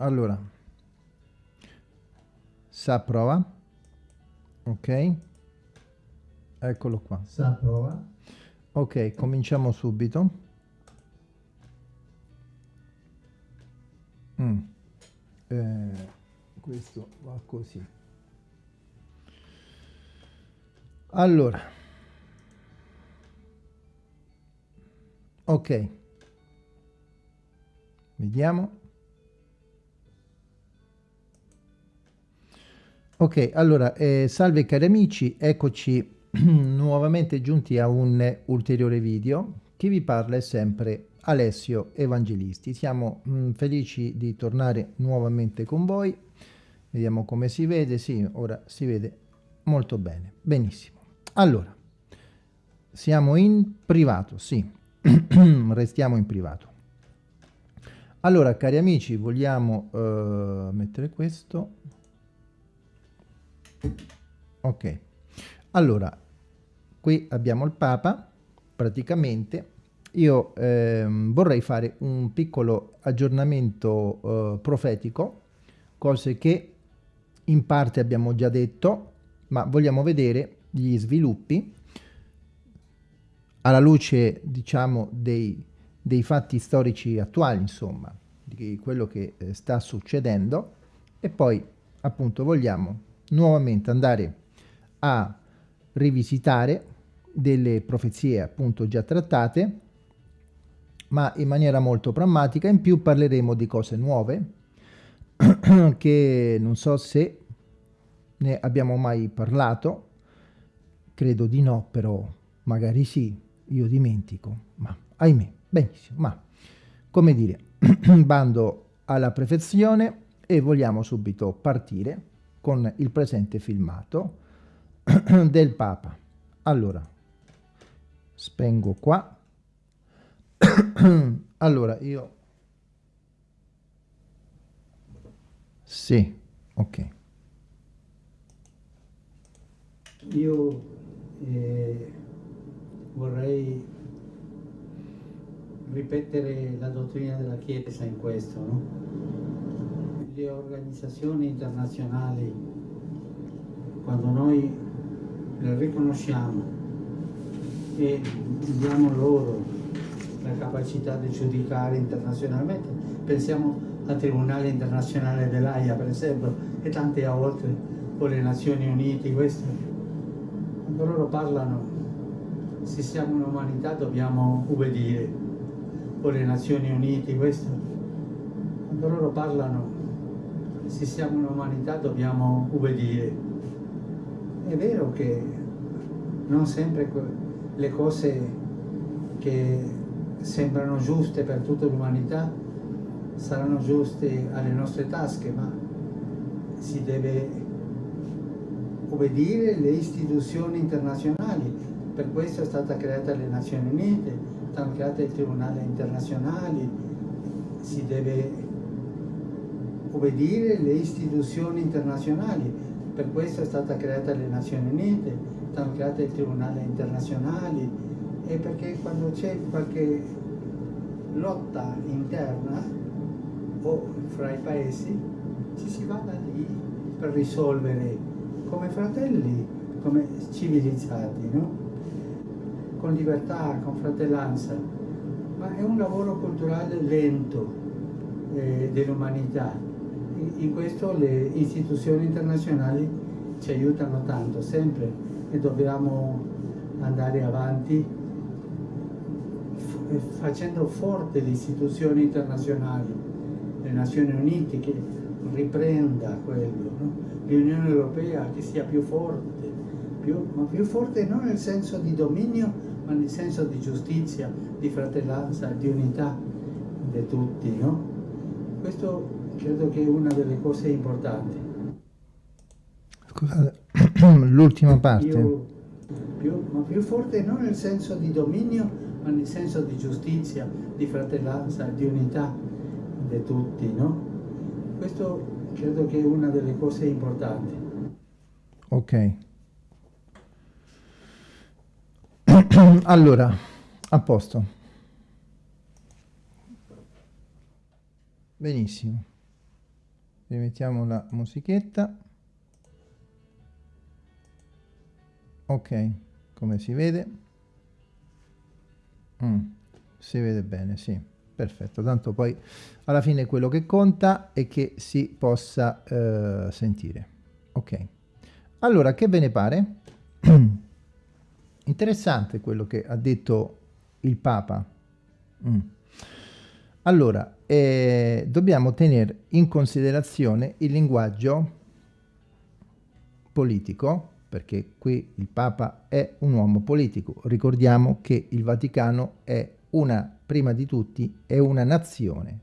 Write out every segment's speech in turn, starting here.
allora. Sa prova. Ok. Eccolo qua. Sa prova. Ok cominciamo subito. Mm. eh, questo va così. Allora. Ok. Vediamo Ok, allora, eh, salve cari amici, eccoci nuovamente giunti a un ulteriore video. Chi vi parla è sempre Alessio Evangelisti. Siamo mh, mm, felici di tornare nuovamente con voi. Vediamo come si vede. Sì, ora si vede molto bene. Benissimo. Allora, siamo in privato, sì. Restiamo in privato. Allora, cari amici, vogliamo uh, mettere questo ok. Allora qui abbiamo il papa praticamente. Io eh, vorrei fare un piccolo aggiornamento eh, profetico cose che in parte abbiamo già detto ma vogliamo vedere gli sviluppi alla luce diciamo dei, dei fatti storici attuali insomma di quello che eh, sta succedendo. E poi appunto vogliamo nuovamente andare a rivisitare delle profezie appunto già trattate ma in maniera molto pragmatica in più parleremo di cose nuove che non so se ne abbiamo mai parlato. Credo di no però magari sì io dimentico ma ahimè benissimo ma come dire bando alla perfezione e vogliamo subito partire con il presente filmato del Papa. Allora, spengo qua. allora, io... Sì, ok. Io eh, vorrei ripetere la dottrina della Chiesa in questo, no? Le organizzazioni internazionali, quando noi le riconosciamo e diamo loro la capacità di giudicare internazionalmente, pensiamo al Tribunale Internazionale dell'AIA per esempio e tante altre, o le Nazioni Unite, questo, quando loro parlano se siamo un'umanità dobbiamo ubbidire, o le Nazioni Unite, questo, quando loro parlano se siamo un'umanità dobbiamo ubbidire. È vero che non sempre le cose che sembrano giuste per tutta l'umanità saranno giuste alle nostre tasche, ma si deve obbedire le istituzioni internazionali. Per questo è stata creata le Nazioni Unite, stanno create i tribunali internazionali, si deve obbedire le istituzioni internazionali, per questo è stata creata le Nazioni Unite, stanno create i tribunali internazionali e perché quando c'è qualche lotta interna o fra i paesi ci si va da lì per risolvere come fratelli, come civilizzati, no? con libertà, con fratellanza, ma è un lavoro culturale lento eh, dell'umanità in questo le istituzioni internazionali ci aiutano tanto, sempre, e dobbiamo andare avanti facendo forte le istituzioni internazionali, le Nazioni Unite che riprenda quello, no? l'Unione Europea che sia più forte, più, ma più forte non nel senso di dominio, ma nel senso di giustizia, di fratellanza, di unità di tutti. No? Questo credo che è una delle cose importanti. Scusate, l'ultima parte. Più, più, ma più forte non nel senso di dominio, ma nel senso di giustizia, di fratellanza, di unità di tutti, no? Questo credo che è una delle cose importanti. Ok. allora, a posto. Benissimo. Rimettiamo la musichetta. Ok come si vede? Mm, si vede bene sì perfetto. Tanto poi alla fine quello che conta è che si possa eh, sentire. Ok. Allora che ve ne pare? Interessante quello che ha detto il papa. Mm. Allora eh, dobbiamo tenere in considerazione il linguaggio politico perché qui il Papa è un uomo politico. Ricordiamo che il Vaticano è una, prima di tutti, è una nazione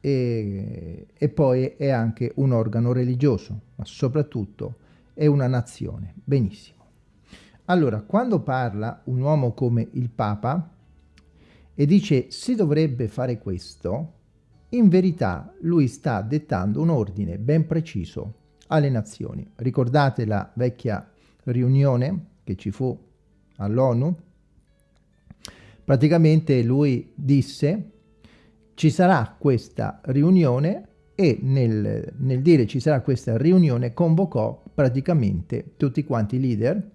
e, e poi è anche un organo religioso, ma soprattutto è una nazione. Benissimo. Allora, quando parla un uomo come il Papa e dice si dovrebbe fare questo, in verità lui sta dettando un ordine ben preciso alle nazioni. Ricordate la vecchia riunione che ci fu all'ONU? Praticamente lui disse ci sarà questa riunione e nel, nel dire ci sarà questa riunione convocò praticamente tutti quanti i leader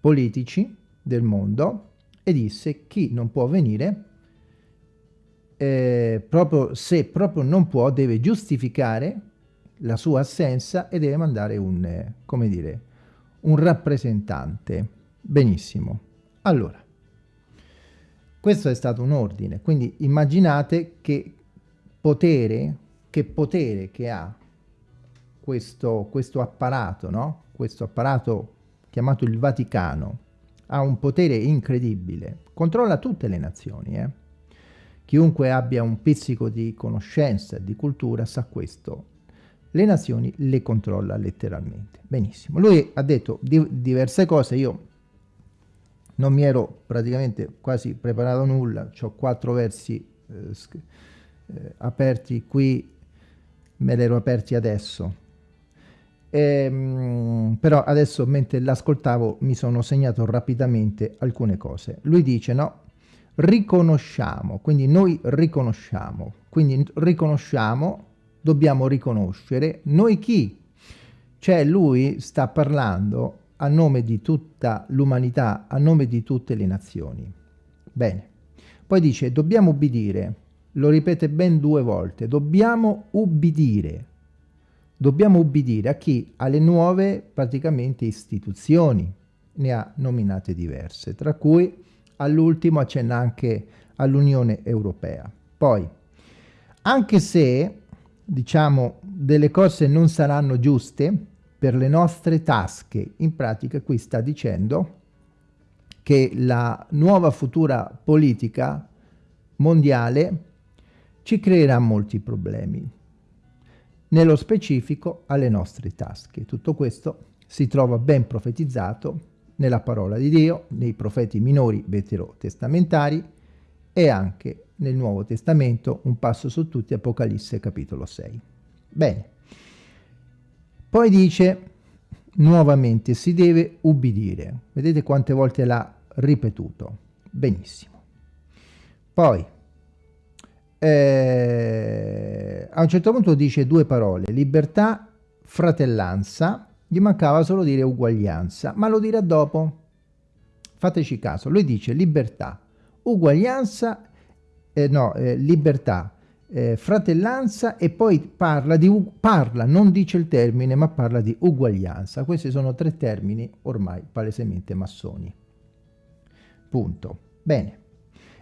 politici del mondo e disse chi non può venire eh, proprio se proprio non può deve giustificare la sua assenza e deve mandare un, eh, come dire, un rappresentante. Benissimo. Allora, questo è stato un ordine, quindi immaginate che potere, che potere che ha questo, questo apparato, no? Questo apparato chiamato il Vaticano, ha un potere incredibile, controlla tutte le nazioni, eh? Chiunque abbia un pizzico di conoscenza e di cultura sa questo le nazioni le controlla letteralmente. Benissimo. Lui ha detto di diverse cose, io non mi ero praticamente quasi preparato nulla, ho quattro versi eh, eh, aperti qui, me li ero aperti adesso. Ehm, però adesso mentre l'ascoltavo mi sono segnato rapidamente alcune cose. Lui dice no, riconosciamo, quindi noi riconosciamo, quindi riconosciamo dobbiamo riconoscere noi chi? Cioè lui sta parlando a nome di tutta l'umanità, a nome di tutte le nazioni. Bene. Poi dice dobbiamo ubbidire, lo ripete ben due volte, dobbiamo ubbidire. Dobbiamo ubbidire a chi? Alle nuove praticamente istituzioni, ne ha nominate diverse, tra cui all'ultimo accenna anche all'Unione Europea. Poi, anche se diciamo, delle cose non saranno giuste per le nostre tasche. In pratica qui sta dicendo che la nuova futura politica mondiale ci creerà molti problemi, nello specifico alle nostre tasche. Tutto questo si trova ben profetizzato nella parola di Dio, nei profeti minori veterotestamentari e anche nel Nuovo Testamento, un passo su tutti, Apocalisse capitolo 6. Bene, poi dice nuovamente si deve ubbidire. Vedete quante volte l'ha ripetuto. Benissimo. Poi, eh, a un certo punto dice due parole, libertà, fratellanza, gli mancava solo dire uguaglianza, ma lo dirà dopo. Fateci caso, lui dice libertà, uguaglianza eh, no, eh, libertà, eh, fratellanza e poi parla, di, parla, non dice il termine, ma parla di uguaglianza. Questi sono tre termini ormai palesemente massoni. Punto. Bene.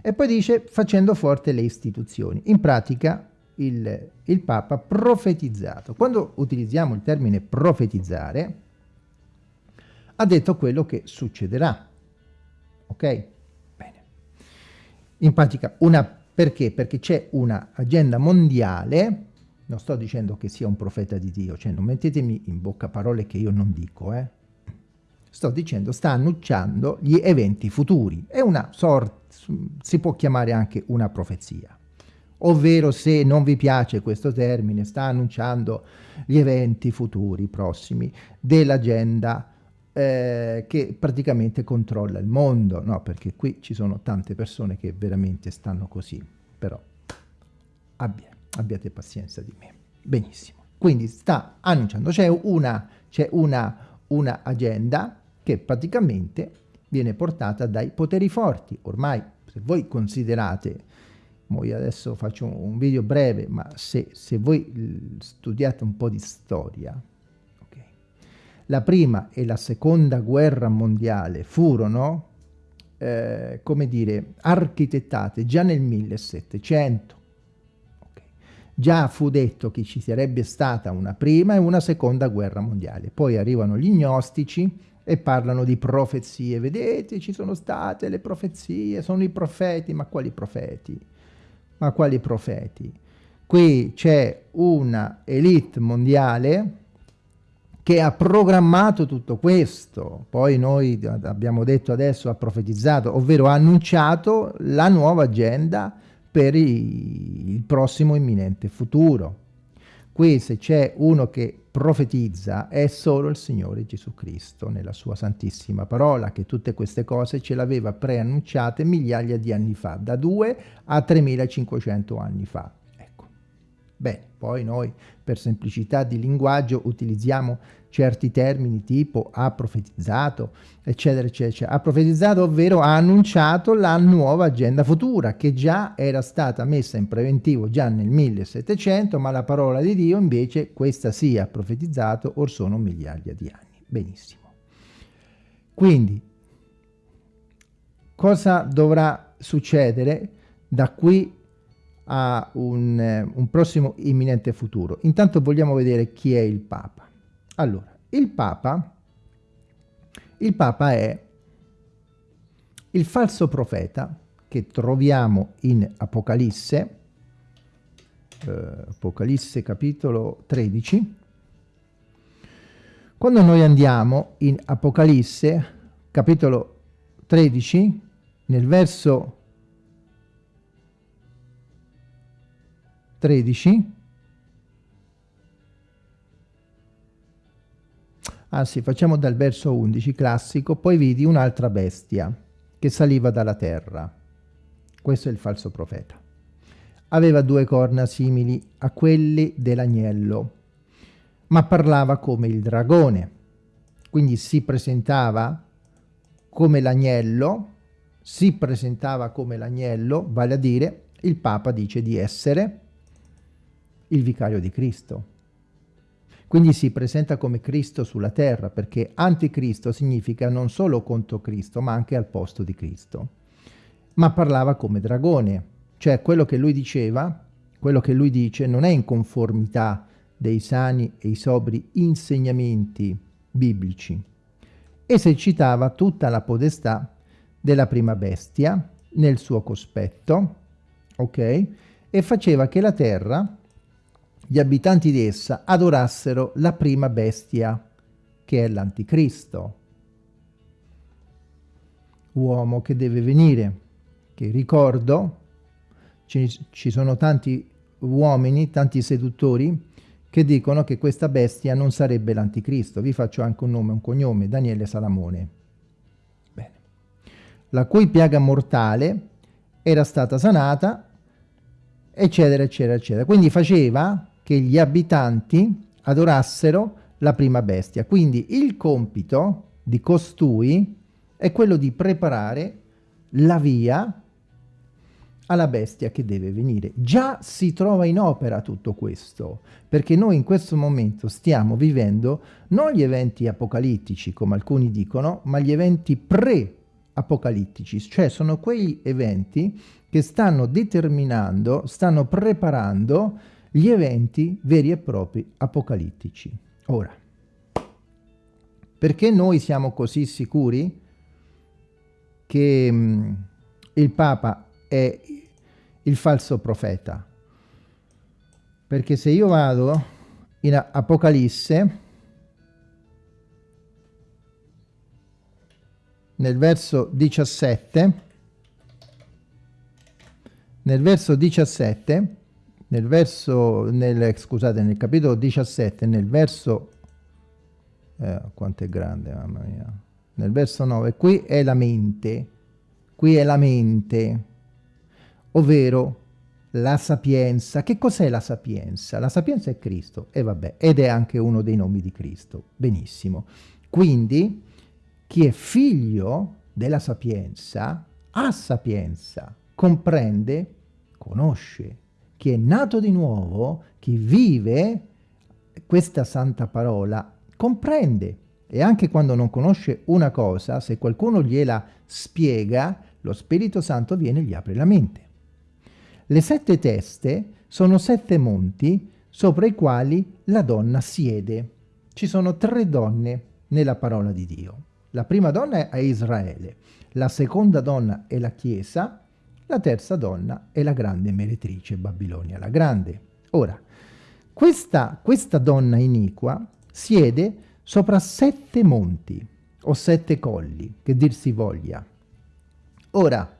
E poi dice facendo forte le istituzioni. In pratica il, il Papa profetizzato. Quando utilizziamo il termine profetizzare, ha detto quello che succederà. Ok? Bene. In pratica una perché? Perché c'è un'agenda mondiale, non sto dicendo che sia un profeta di Dio, cioè non mettetemi in bocca parole che io non dico, eh. Sto dicendo, sta annunciando gli eventi futuri. È una sorta, si può chiamare anche una profezia. Ovvero, se non vi piace questo termine, sta annunciando gli eventi futuri prossimi dell'agenda eh, che praticamente controlla il mondo, no? Perché qui ci sono tante persone che veramente stanno così, però abbia, abbiate pazienza di me. Benissimo. Quindi sta annunciando, c'è una, una, una agenda che praticamente viene portata dai poteri forti. Ormai, se voi considerate, io adesso faccio un video breve, ma se, se voi studiate un po' di storia, okay, la prima e la seconda guerra mondiale furono, eh, come dire, architettate già nel 1700. Okay. Già fu detto che ci sarebbe stata una prima e una seconda guerra mondiale. Poi arrivano gli gnostici, e parlano di profezie. Vedete, ci sono state le profezie, sono i profeti, ma quali profeti? Ma quali profeti? Qui c'è una elite mondiale che ha programmato tutto questo, poi noi abbiamo detto adesso ha profetizzato, ovvero ha annunciato la nuova agenda per il prossimo imminente futuro. Qui se c'è uno che profetizza è solo il Signore Gesù Cristo nella sua santissima parola che tutte queste cose ce l'aveva preannunciate migliaia di anni fa, da 2 a 3500 anni fa. Bene, poi noi per semplicità di linguaggio utilizziamo certi termini tipo ha profetizzato, eccetera, eccetera. Ha profetizzato, ovvero ha annunciato la nuova agenda futura che già era stata messa in preventivo già nel 1700, ma la parola di Dio invece questa sì ha profetizzato or sono migliaia di anni. Benissimo. Quindi, cosa dovrà succedere da qui a un, un prossimo imminente futuro? Intanto vogliamo vedere chi è il Papa. Allora, il Papa, il Papa è il falso profeta che troviamo in Apocalisse, eh, Apocalisse capitolo 13. Quando noi andiamo in Apocalisse capitolo 13, nel verso 13, Anzi, facciamo dal verso 11 classico, poi vidi un'altra bestia che saliva dalla terra. Questo è il falso profeta. Aveva due corna simili a quelle dell'agnello, ma parlava come il dragone. Quindi si presentava come l'agnello, si presentava come l'agnello, vale a dire il Papa dice di essere il vicario di Cristo. Quindi si presenta come Cristo sulla terra, perché anticristo significa non solo contro Cristo, ma anche al posto di Cristo. Ma parlava come dragone, cioè quello che lui diceva, quello che lui dice non è in conformità dei sani e i sobri insegnamenti biblici. Esercitava tutta la della prima bestia nel suo cospetto, ok? E faceva che la terra gli abitanti di essa adorassero la prima bestia, che è l'anticristo, uomo che deve venire, che ricordo, ci, ci sono tanti uomini, tanti seduttori, che dicono che questa bestia non sarebbe l'anticristo. Vi faccio anche un nome un cognome, Daniele Salamone. Bene. La cui piaga mortale era stata sanata, eccetera, eccetera, eccetera. Quindi faceva che gli abitanti adorassero la prima bestia. Quindi il compito di costui è quello di preparare la via alla bestia che deve venire. Già si trova in opera tutto questo, perché noi in questo momento stiamo vivendo non gli eventi apocalittici, come alcuni dicono, ma gli eventi pre-apocalittici, cioè sono quegli eventi che stanno determinando, stanno preparando gli eventi veri e propri apocalittici. Ora, perché noi siamo così sicuri che mm, il Papa è il falso profeta? Perché se io vado in Apocalisse, nel verso 17, nel verso 17, nel verso, nel, scusate, nel capitolo 17, nel verso, eh, quanto è grande, mamma mia, nel verso 9, qui è la mente, qui è la mente, ovvero la sapienza. Che cos'è la sapienza? La sapienza è Cristo, e vabbè, ed è anche uno dei nomi di Cristo. Benissimo. Quindi, chi è figlio della sapienza, ha sapienza, comprende, conosce. Chi è nato di nuovo, chi vive questa santa parola, comprende. E anche quando non conosce una cosa, se qualcuno gliela spiega, lo Spirito Santo viene e gli apre la mente. Le sette teste sono sette monti sopra i quali la donna siede. Ci sono tre donne nella parola di Dio. La prima donna è Israele, la seconda donna è la Chiesa, la terza donna è la grande meretrice Babilonia la Grande. Ora, questa, questa donna iniqua siede sopra sette monti o sette colli, che dir si voglia. Ora,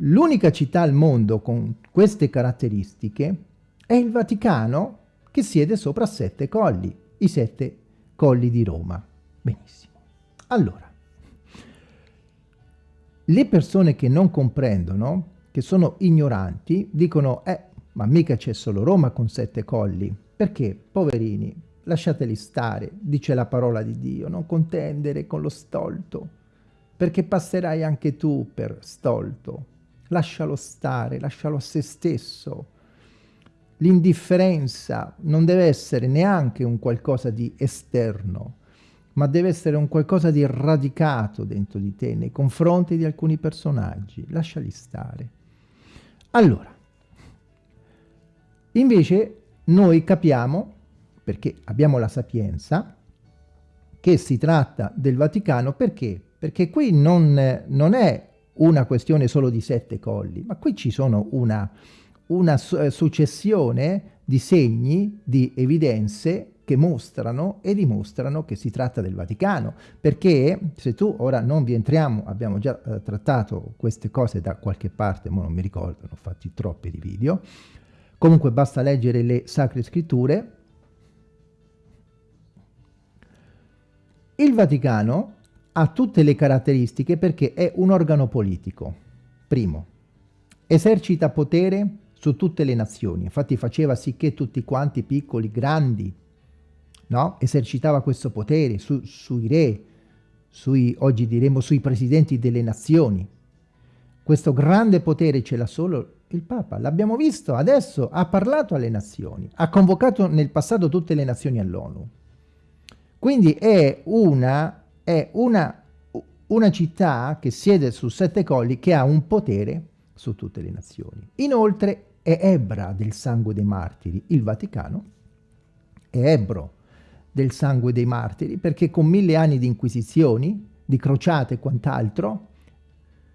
L'unica città al mondo con queste caratteristiche è il Vaticano che siede sopra sette colli, i sette colli di Roma. Benissimo. Allora, le persone che non comprendono, che sono ignoranti, dicono, eh, ma mica c'è solo Roma con sette colli. Perché? Poverini, lasciateli stare, dice la parola di Dio, non contendere con lo stolto, perché passerai anche tu per stolto lascialo stare, lascialo a se stesso. L'indifferenza non deve essere neanche un qualcosa di esterno, ma deve essere un qualcosa di radicato dentro di te nei confronti di alcuni personaggi. Lasciali stare. Allora, invece noi capiamo, perché abbiamo la sapienza, che si tratta del Vaticano, perché? Perché qui non, non è una questione solo di sette colli, ma qui ci sono una, una successione di segni, di evidenze che mostrano e dimostrano che si tratta del Vaticano, perché se tu, ora non vi entriamo, abbiamo già eh, trattato queste cose da qualche parte, ma non mi ricordo, ne ho fatti troppi di video, comunque basta leggere le Sacre Scritture, il Vaticano ha tutte le caratteristiche perché è un organo politico. Primo, esercita potere su tutte le nazioni, infatti faceva sì che tutti quanti, piccoli, grandi, no? esercitava questo potere su, sui re, sui, oggi diremo sui presidenti delle nazioni. Questo grande potere ce l'ha solo il Papa, l'abbiamo visto, adesso ha parlato alle nazioni, ha convocato nel passato tutte le nazioni all'ONU. Quindi è una è una, una città che siede su sette colli che ha un potere su tutte le nazioni. Inoltre è ebra del sangue dei martiri. Il Vaticano è ebro del sangue dei martiri perché con mille anni di inquisizioni, di crociate e quant'altro,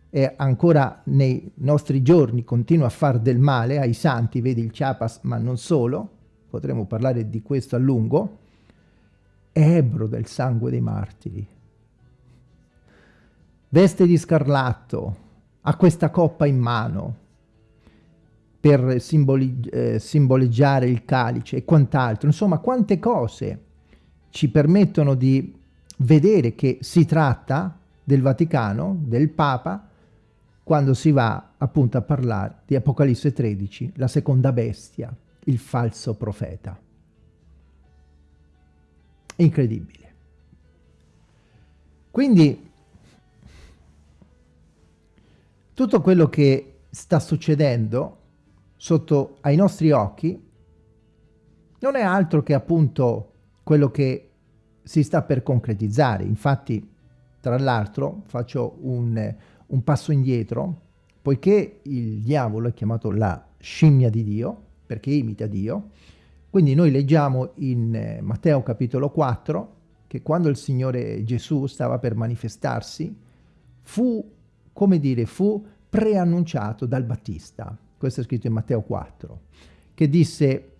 e ancora nei nostri giorni continua a far del male ai santi, vedi il Chiapas, ma non solo, potremo parlare di questo a lungo, è ebro del sangue dei martiri veste di scarlatto, ha questa coppa in mano per eh, simboleggiare il calice e quant'altro. Insomma, quante cose ci permettono di vedere che si tratta del Vaticano, del Papa, quando si va appunto a parlare di Apocalisse 13, la seconda bestia, il falso profeta. Incredibile. Quindi tutto quello che sta succedendo sotto ai nostri occhi non è altro che appunto quello che si sta per concretizzare. Infatti, tra l'altro, faccio un, un, passo indietro, poiché il diavolo è chiamato la scimmia di Dio, perché imita Dio, quindi noi leggiamo in eh, Matteo capitolo 4 che quando il Signore Gesù stava per manifestarsi, fu come dire, fu preannunciato dal Battista. Questo è scritto in Matteo 4, che disse,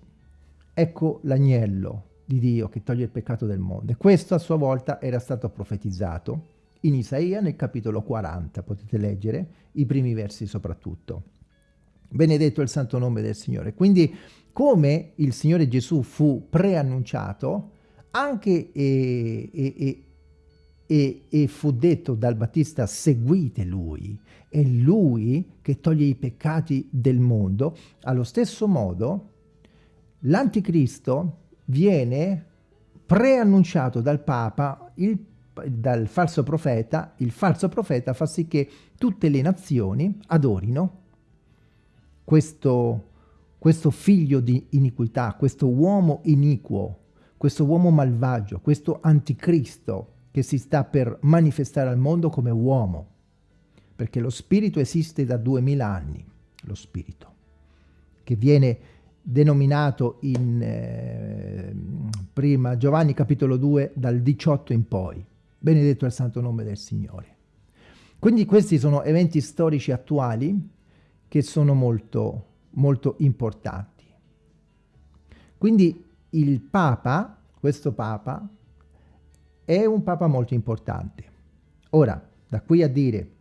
ecco l'agnello di Dio che toglie il peccato del mondo. E questo a sua volta era stato profetizzato in Isaia nel capitolo 40, potete leggere i primi versi soprattutto. Benedetto il santo nome del Signore. Quindi come il Signore Gesù fu preannunciato, anche e, e, e e, fu detto dal Battista seguite lui, è lui che toglie i peccati del mondo, allo stesso modo l'anticristo viene preannunciato dal Papa, il, dal falso profeta, il falso profeta fa sì che tutte le nazioni adorino questo, questo figlio di iniquità, questo uomo iniquo, questo uomo malvagio, questo anticristo che si sta per manifestare al mondo come uomo, perché lo spirito esiste da duemila anni, lo spirito, che viene denominato in eh, prima Giovanni capitolo 2 dal 18 in poi. Benedetto è il santo nome del Signore. Quindi questi sono eventi storici attuali che sono molto, molto importanti. Quindi il Papa, questo Papa, è un Papa molto importante. Ora, da qui a dire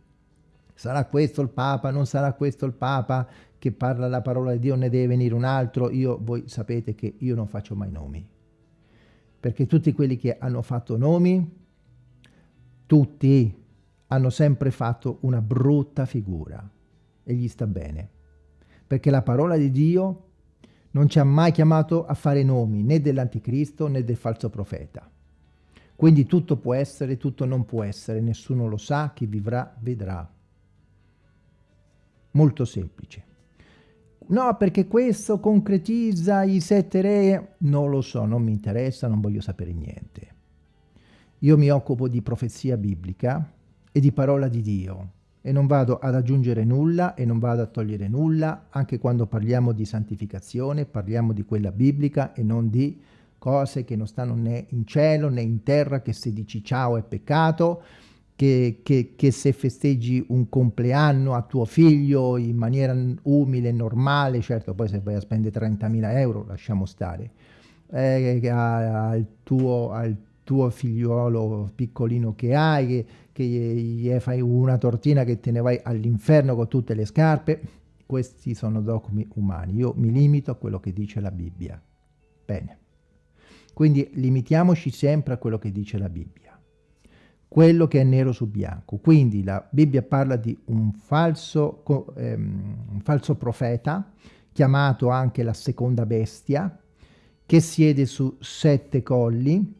sarà questo il Papa, non sarà questo il Papa, che parla la parola di Dio, ne deve venire un altro, io, voi sapete che io non faccio mai nomi. Perché tutti quelli che hanno fatto nomi, tutti hanno sempre fatto una brutta figura e gli sta bene. Perché la parola di Dio non ci ha mai chiamato a fare nomi né dell'anticristo né del falso profeta. Quindi tutto può essere, tutto non può essere, nessuno lo sa, chi vivrà vedrà. Molto semplice. No, perché questo concretizza i sette re. Non lo so, non mi interessa, non voglio sapere niente. Io mi occupo di profezia biblica e di parola di Dio e non vado ad aggiungere nulla e non vado a togliere nulla, anche quando parliamo di santificazione, parliamo di quella biblica e non di cose che non stanno né in cielo né in terra, che se dici ciao è peccato, che, che, che, se festeggi un compleanno a tuo figlio in maniera umile, normale, certo poi se vai a spendere 30.000 euro lasciamo stare, eh, al, tuo, al tuo figliuolo piccolino che hai, che, che gli fai una tortina che te ne vai all'inferno con tutte le scarpe, questi sono dogmi umani, io mi limito a quello che dice la Bibbia. Bene, quindi limitiamoci sempre a quello che dice la Bibbia quello che è nero su bianco. Quindi la Bibbia parla di un falso, ehm, un falso profeta, chiamato anche la seconda bestia, che siede su sette colli,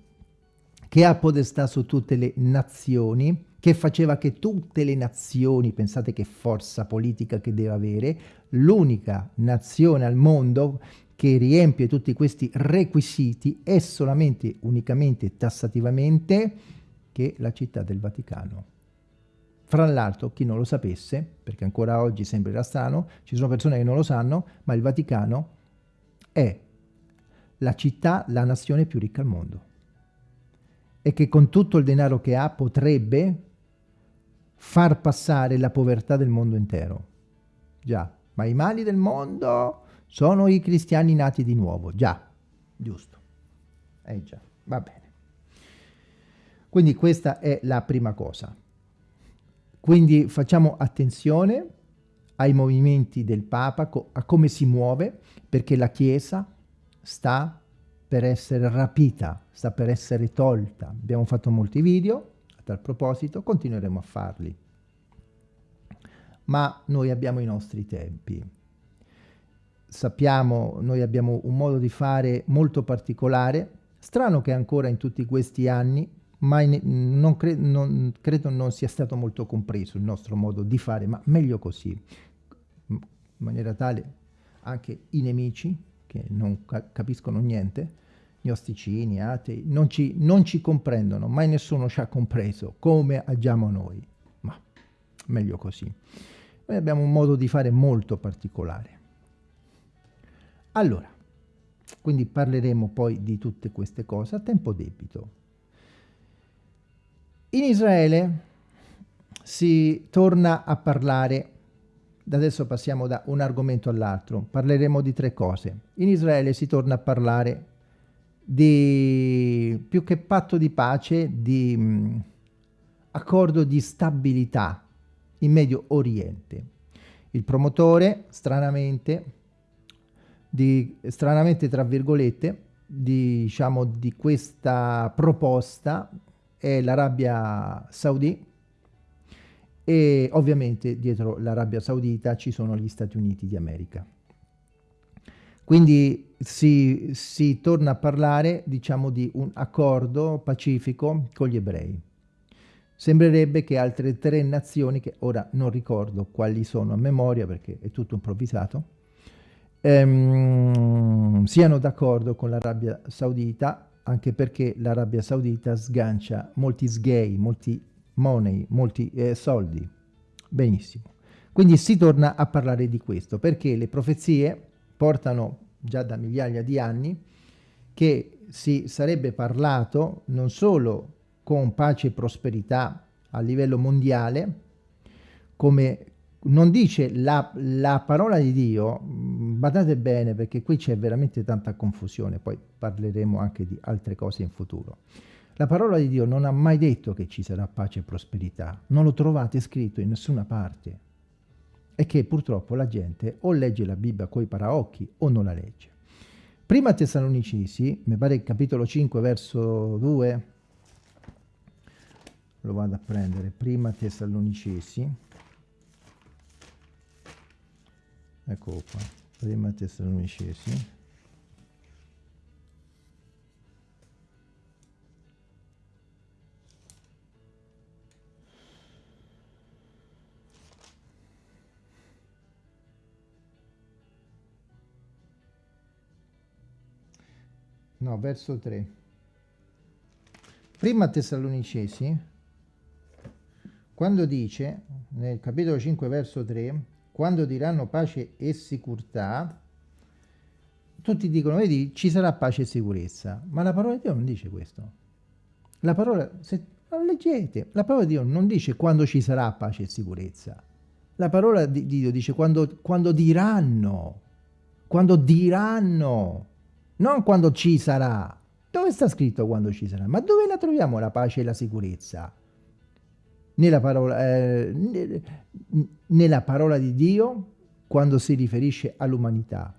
che ha podestà su tutte le nazioni, che faceva che tutte le nazioni, pensate che forza politica che deve avere, l'unica nazione al mondo che riempie tutti questi requisiti è solamente, unicamente, tassativamente che la città del Vaticano. Fra l'altro, chi non lo sapesse, perché ancora oggi sembrerà strano, ci sono persone che non lo sanno, ma il Vaticano è la città, la nazione più ricca al mondo. E che con tutto il denaro che ha potrebbe far passare la povertà del mondo intero. Già, ma i mali del mondo sono i cristiani nati di nuovo. Già, giusto. Eh già, va bene. Quindi questa è la prima cosa. Quindi facciamo attenzione ai movimenti del Papa, a come si muove, perché la Chiesa sta per essere rapita, sta per essere tolta. Abbiamo fatto molti video a tal proposito, continueremo a farli. Ma noi abbiamo i nostri tempi. Sappiamo, noi abbiamo un modo di fare molto particolare, strano che ancora in tutti questi anni mai non, cre non, credo non sia stato molto compreso il nostro modo di fare, ma meglio così, in maniera tale anche i nemici, che non ca capiscono niente, gnosticini, atei, non ci, non ci comprendono, mai nessuno ci ha compreso come agiamo noi, ma meglio così. Noi abbiamo un modo di fare molto particolare. Allora, quindi parleremo poi di tutte queste cose a tempo debito. In Israele si torna a parlare, da adesso passiamo da un argomento all'altro, parleremo di tre cose. In Israele si torna a parlare di, più che patto di pace, di mh, mm, accordo di stabilità in Medio Oriente. Il promotore, stranamente, di, stranamente tra virgolette, diciamo, di questa proposta è l'Arabia Saudita e ovviamente dietro l'Arabia Saudita ci sono gli Stati Uniti di America. Quindi si, si torna a parlare, diciamo, di un accordo pacifico con gli ebrei. Sembrerebbe che altre tre nazioni, che ora non ricordo quali sono a memoria perché è tutto improvvisato, ehm, siano d'accordo con l'Arabia Saudita, anche perché l'Arabia Saudita sgancia molti sgay, molti money, molti eh, soldi. Benissimo. Quindi si torna a parlare di questo, perché le profezie portano già da migliaia di anni che si sarebbe parlato non solo con pace e prosperità a livello mondiale, come non dice la, la parola di Dio, mm, badate bene perché qui c'è veramente tanta confusione, poi parleremo anche di altre cose in futuro. La parola di Dio non ha mai detto che ci sarà pace e prosperità, non lo trovate scritto in nessuna parte. E che purtroppo la gente o legge la Bibbia coi paraocchi o non la legge. Prima Tessalonicesi, mi pare il capitolo 5 verso 2, lo vado a prendere, prima Tessalonicesi, eccolo qua, prima Tessalonicesi, no, verso 3. Prima Tessalonicesi, quando dice, nel capitolo 5, verso 3, quando diranno pace e sicurezza, tutti dicono, vedi, ci sarà pace e sicurezza, ma la parola di Dio non dice questo. La parola, se leggete, la parola di Dio non dice quando ci sarà pace e sicurezza. La parola di Dio dice quando, quando diranno, quando diranno, non quando ci sarà. Dove sta scritto quando ci sarà? Ma dove la troviamo la pace e la sicurezza? Nella parola, eh, nella parola di Dio quando si riferisce all'umanità.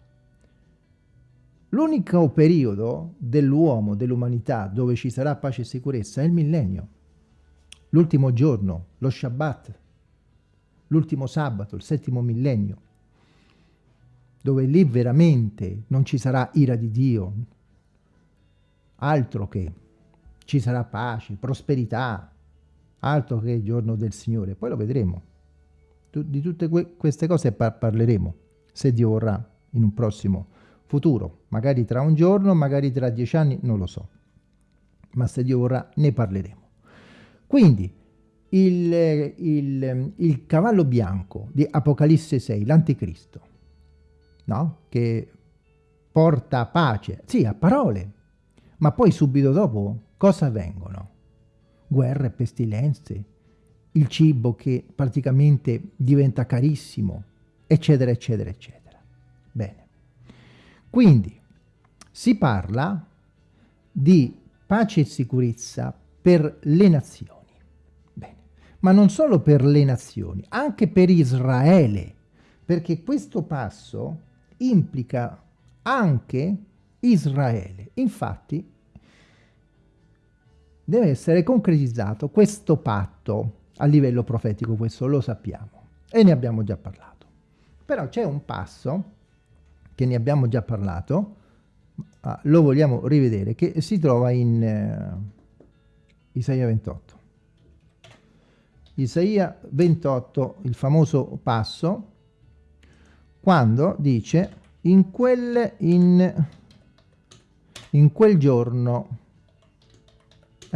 L'unico periodo dell'uomo, dell'umanità, dove ci sarà pace e sicurezza è il millennio. L'ultimo giorno, lo Shabbat, l'ultimo sabato, il settimo millennio dove lì veramente non ci sarà ira di Dio, altro che ci sarà pace, prosperità, altro che il giorno del Signore. Poi lo vedremo. Di tutte queste cose par parleremo, se Dio vorrà, in un prossimo futuro. Magari tra un giorno, magari tra dieci anni, non lo so. Ma se Dio vorrà, ne parleremo. Quindi, il, il, il cavallo bianco di Apocalisse 6, l'anticristo, no? che porta pace, sì, a parole, ma poi subito dopo cosa avvengono? Guerre, pestilenze, il cibo che praticamente diventa carissimo, eccetera, eccetera, eccetera. Bene. Quindi si parla di pace e sicurezza per le nazioni. Bene. Ma non solo per le nazioni, anche per Israele, perché questo passo implica anche Israele. Infatti deve essere concretizzato questo patto a livello profetico, questo lo sappiamo e ne abbiamo già parlato. Però c'è un passo che ne abbiamo già parlato, ah, lo vogliamo rivedere, che si trova in eh, Isaia 28. Isaia 28, il famoso passo, quando dice in quel, in, in quel giorno,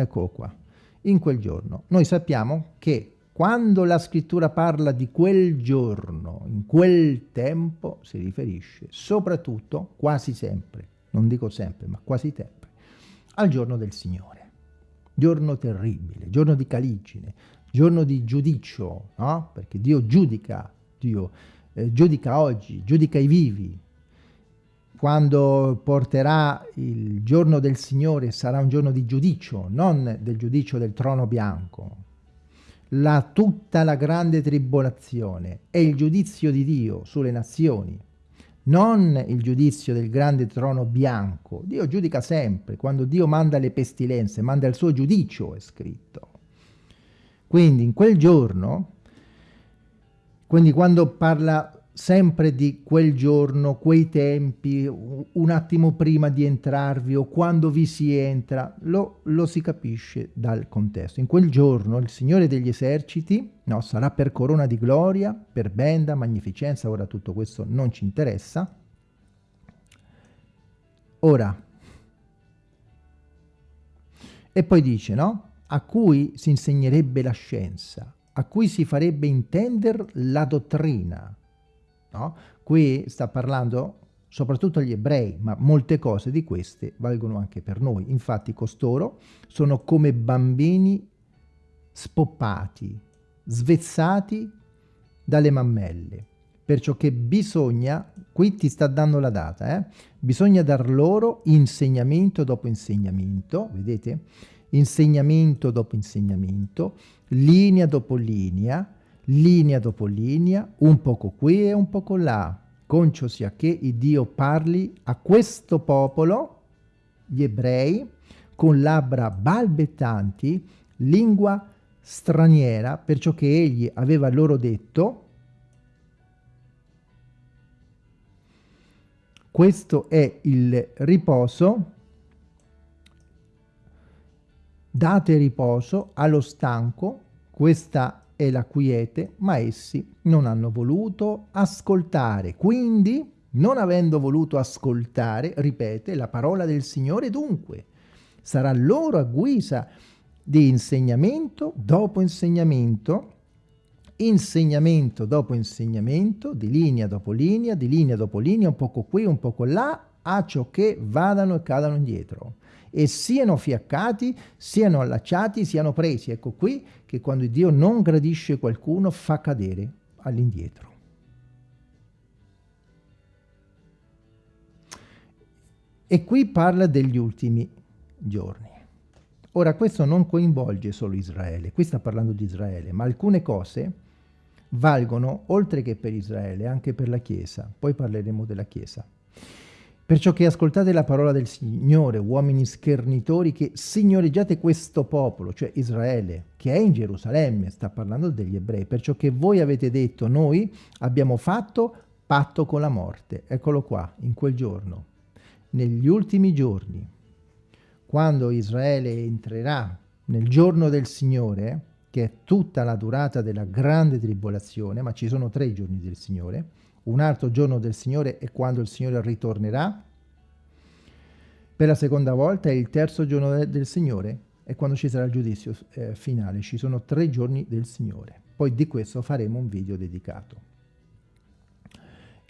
ecco qua, in quel giorno. Noi sappiamo che quando la scrittura parla di quel giorno, in quel tempo, si riferisce soprattutto, quasi sempre, non dico sempre, ma quasi sempre, al giorno del Signore. Giorno terribile, giorno di caligine, giorno di giudicio, no? Perché Dio giudica, Dio eh, giudica oggi, giudica i vivi. Quando porterà il giorno del Signore sarà un giorno di giudicio, non del giudicio del trono bianco. La, tutta la grande tribolazione è il giudizio di Dio sulle nazioni, non il giudizio del grande trono bianco. Dio giudica sempre, quando Dio manda le pestilenze, manda il suo giudicio, è scritto. Quindi in quel giorno, quindi quando parla sempre di quel giorno, quei tempi, un attimo prima di entrarvi o quando vi si entra, lo, lo si capisce dal contesto. In quel giorno il Signore degli eserciti no, sarà per corona di gloria, per benda, magnificenza, ora tutto questo non ci interessa. Ora, e poi dice, no? A cui si insegnerebbe la scienza, a cui si farebbe intendere la dottrina, No? Qui sta parlando soprattutto agli ebrei, ma molte cose di queste valgono anche per noi. Infatti costoro sono come bambini spoppati, svezzati dalle mammelle. Perciò che bisogna, qui ti sta dando la data, eh? bisogna dar loro insegnamento dopo insegnamento, vedete? Insegnamento dopo insegnamento, linea dopo linea, linea dopo linea, un poco qui e un poco là, concio sia che Dio parli a questo popolo, gli ebrei, con labbra balbettanti, lingua straniera, perciò che egli aveva loro detto, questo è il riposo, date riposo allo stanco, questa e la quiete, ma essi non hanno voluto ascoltare. Quindi, non avendo voluto ascoltare, ripete, la parola del Signore dunque, sarà loro a guisa di insegnamento dopo insegnamento, insegnamento dopo insegnamento, di linea dopo linea, di linea dopo linea, un poco qui, un poco là, a ciò che vadano e cadano indietro e siano fiaccati, siano allacciati, siano presi. Ecco qui che quando Dio non gradisce qualcuno fa cadere all'indietro. E qui parla degli ultimi giorni. Ora questo non coinvolge solo Israele, qui sta parlando di Israele, ma alcune cose valgono oltre che per Israele, anche per la Chiesa. Poi parleremo della Chiesa. Perciò che ascoltate la parola del Signore, uomini schernitori, che signoreggiate questo popolo, cioè Israele, che è in Gerusalemme, sta parlando degli ebrei, perciò che voi avete detto, noi abbiamo fatto patto con la morte. Eccolo qua, in quel giorno. Negli ultimi giorni, quando Israele entrerà nel giorno del Signore, che è tutta la durata della grande tribolazione, ma ci sono tre giorni del Signore, un altro giorno del Signore è quando il Signore ritornerà. Per la seconda volta è il terzo giorno del Signore è quando ci sarà il giudizio eh, finale. Ci sono tre giorni del Signore. Poi di questo faremo un video dedicato.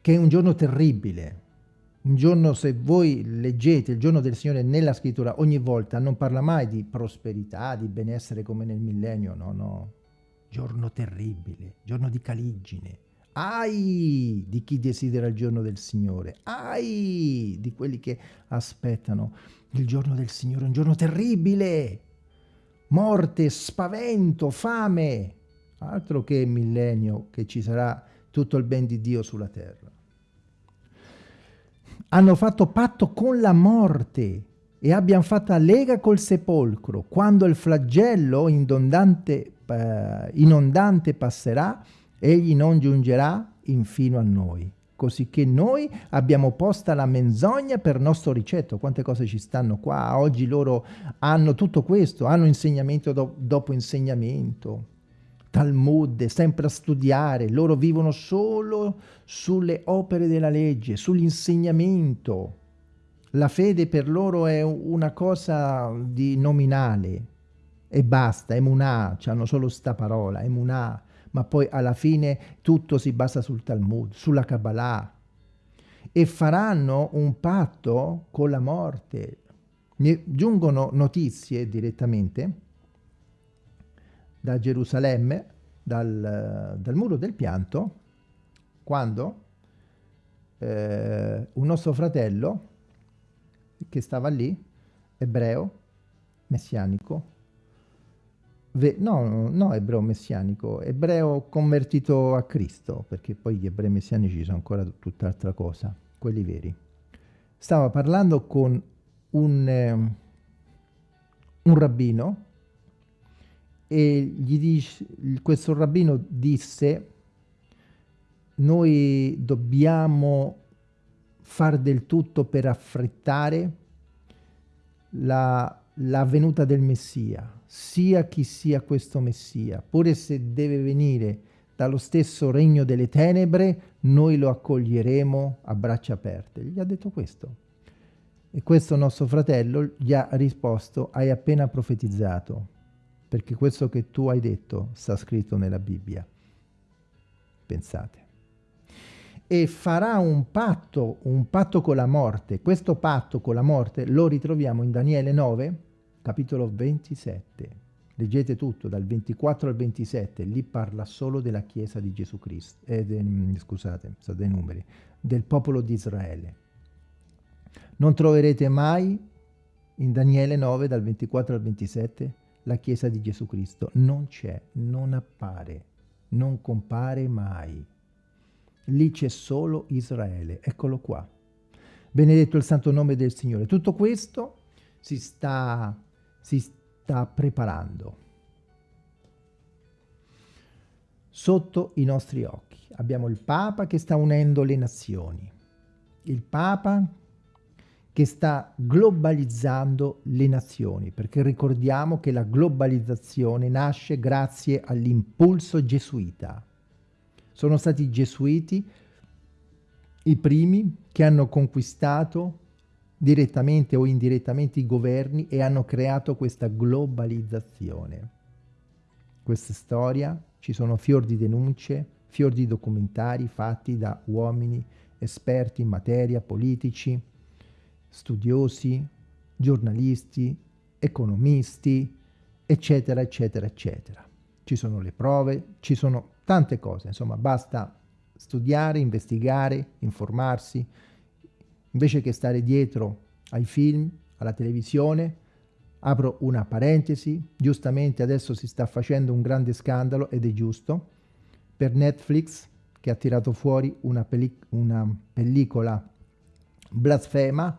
Che è un giorno terribile. Un giorno, se voi leggete il giorno del Signore nella scrittura, ogni volta non parla mai di prosperità, di benessere come nel millennio, no, no. Giorno terribile, giorno di caligine, ai di chi desidera il giorno del Signore, ai di quelli che aspettano il giorno del Signore, un giorno terribile, morte, spavento, fame, altro che millennio che ci sarà tutto il ben di Dio sulla terra. Hanno fatto patto con la morte e abbiamo fatto lega col sepolcro. Quando il flagello inondante, eh, inondante passerà, egli non giungerà infino a noi, così che noi abbiamo posta la menzogna per nostro ricetto. Quante cose ci stanno qua? Oggi loro hanno tutto questo, hanno insegnamento do dopo insegnamento, Talmud, sempre a studiare, loro vivono solo sulle opere della legge, sull'insegnamento. La fede per loro è una cosa di nominale e basta, emunà, hanno solo sta parola, emunà, ma poi alla fine tutto si basa sul Talmud, sulla Kabbalah e faranno un patto con la morte. Mi giungono notizie direttamente da Gerusalemme, dal, dal muro del pianto, quando eh, un nostro fratello che stava lì, ebreo, messianico, no, no ebreo messianico, ebreo convertito a Cristo, perché poi gli ebrei messianici sono ancora tutt'altra cosa. quelli veri. Stava parlando con un, eh, un rabbino e gli dice, questo rabbino disse noi dobbiamo far del tutto per affrettare la, la venuta del Messia, sia chi sia questo Messia, pure se deve venire dallo stesso regno delle tenebre, noi lo accoglieremo a braccia aperte. Gli ha detto questo. E questo nostro fratello gli ha risposto, hai appena profetizzato, perché questo che tu hai detto sta scritto nella Bibbia. Pensate. E farà un patto, un patto con la morte. Questo patto con la morte lo ritroviamo in Daniele 9, capitolo 27. Leggete tutto, dal 24 al 27, lì parla solo della Chiesa di Gesù Cristo, eh, de, mm, scusate, so dei numeri, del popolo di Israele. Non troverete mai in Daniele 9, dal 24 al 27, la Chiesa di Gesù Cristo. Non c'è, non appare, non compare mai. Lì c'è solo Israele, eccolo qua. Benedetto il santo nome del Signore. Tutto questo si sta, si sta preparando sotto i nostri occhi. Abbiamo il Papa che sta unendo le nazioni, il Papa che sta globalizzando le nazioni, perché ricordiamo che la globalizzazione nasce grazie all'impulso gesuita. Sono stati i gesuiti i primi che hanno conquistato direttamente o indirettamente i governi e hanno creato questa globalizzazione. Questa storia, ci sono fior di denunce, fior di documentari fatti da uomini esperti in materia, politici, studiosi, giornalisti, economisti, eccetera, eccetera, eccetera. Ci sono le prove, ci sono tante cose, insomma, basta studiare, investigare, informarsi, invece che stare dietro ai film, alla televisione, apro una parentesi, giustamente adesso si sta facendo un grande scandalo ed è giusto, per Netflix che ha tirato fuori una, pellic una pellicola blasfema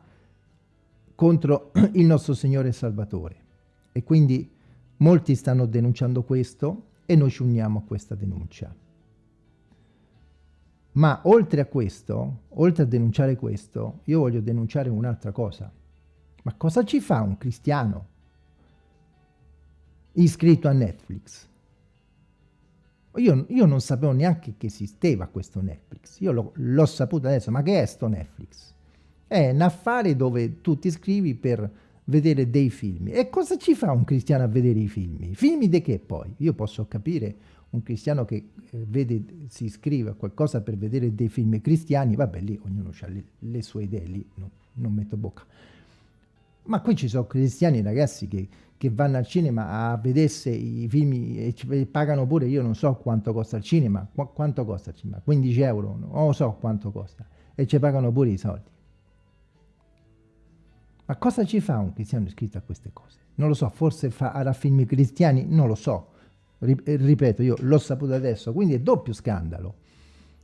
contro il nostro Signore e Salvatore. E quindi molti stanno denunciando questo e noi ci uniamo a questa denuncia. Ma oltre a questo, oltre a denunciare questo, io voglio denunciare un'altra cosa. Ma cosa ci fa un cristiano iscritto a Netflix? Io, io non sapevo neanche che esisteva questo Netflix. Io l'ho saputo adesso. Ma che è sto Netflix? È un affare dove tu ti iscrivi per vedere dei film. E cosa ci fa un cristiano a vedere i film? Film di che poi? Io posso capire un cristiano che eh, vede, si iscrive a qualcosa per vedere dei film cristiani, vabbè lì ognuno ha le, le, sue idee, lì no, non metto bocca. Ma qui ci sono cristiani ragazzi che, che vanno al cinema a vedersi i film e ci pagano pure, io non so quanto costa il cinema, qu quanto costa il cinema, 15 euro, non so quanto costa, e ci pagano pure i soldi. Ma cosa ci fa un cristiano iscritto a queste cose? Non lo so, forse farà film cristiani, non lo so, ripeto, io l'ho saputo adesso, quindi è doppio scandalo.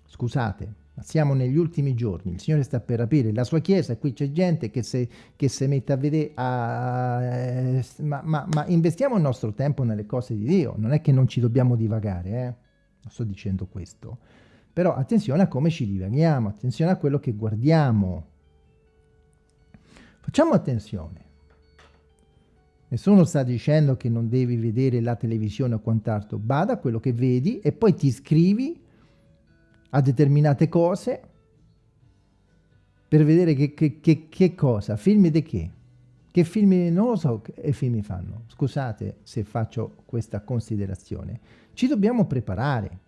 Scusate, ma siamo negli ultimi giorni, il Signore sta per aprire la sua chiesa e qui c'è gente che si mette a vedere, a, eh, ma, ma, ma, investiamo il nostro tempo nelle cose di Dio, non è che non ci dobbiamo divagare, eh? sto dicendo questo, però attenzione a come ci divaghiamo, attenzione a quello che guardiamo. Facciamo attenzione. Nessuno sta dicendo che non devi vedere la televisione o quant'altro, bada quello che vedi e poi ti iscrivi a determinate cose per vedere che, che, che, che cosa, film di che? Che film, non lo so che film fanno, scusate se faccio questa considerazione. Ci dobbiamo preparare,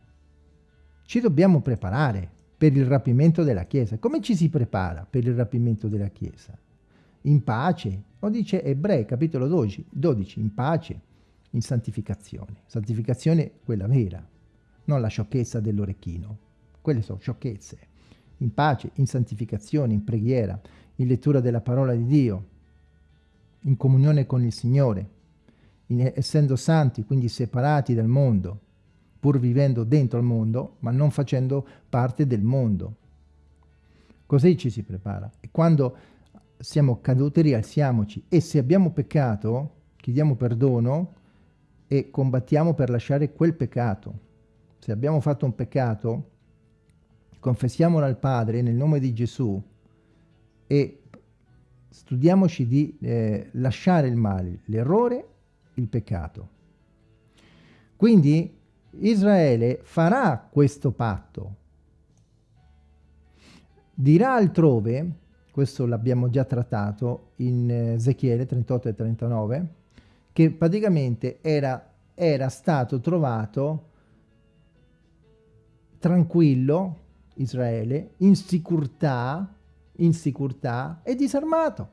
ci dobbiamo preparare per il rapimento della Chiesa. Come ci si prepara per il rapimento della Chiesa? In pace, lo dice Ebrei capitolo 12, 12, in pace, in santificazione. Santificazione quella vera, non la sciocchezza dell'orecchino. Quelle sono sciocchezze. In pace, in santificazione, in preghiera, in lettura della parola di Dio, in comunione con il Signore, in, essendo santi, quindi separati dal mondo, pur vivendo dentro il mondo, ma non facendo parte del mondo. Così ci si prepara. E quando siamo caduti, rialziamoci. E se abbiamo peccato, chiediamo perdono e combattiamo per lasciare quel peccato. Se abbiamo fatto un peccato, confessiamolo al Padre nel nome di Gesù e studiamoci di eh, lasciare il male, l'errore, il peccato. Quindi Israele farà questo patto. Dirà altrove, questo l'abbiamo già trattato in Ezechiele 38 e 39, che praticamente era, era stato trovato tranquillo, Israele, in sicurtà, in sicurtà e disarmato.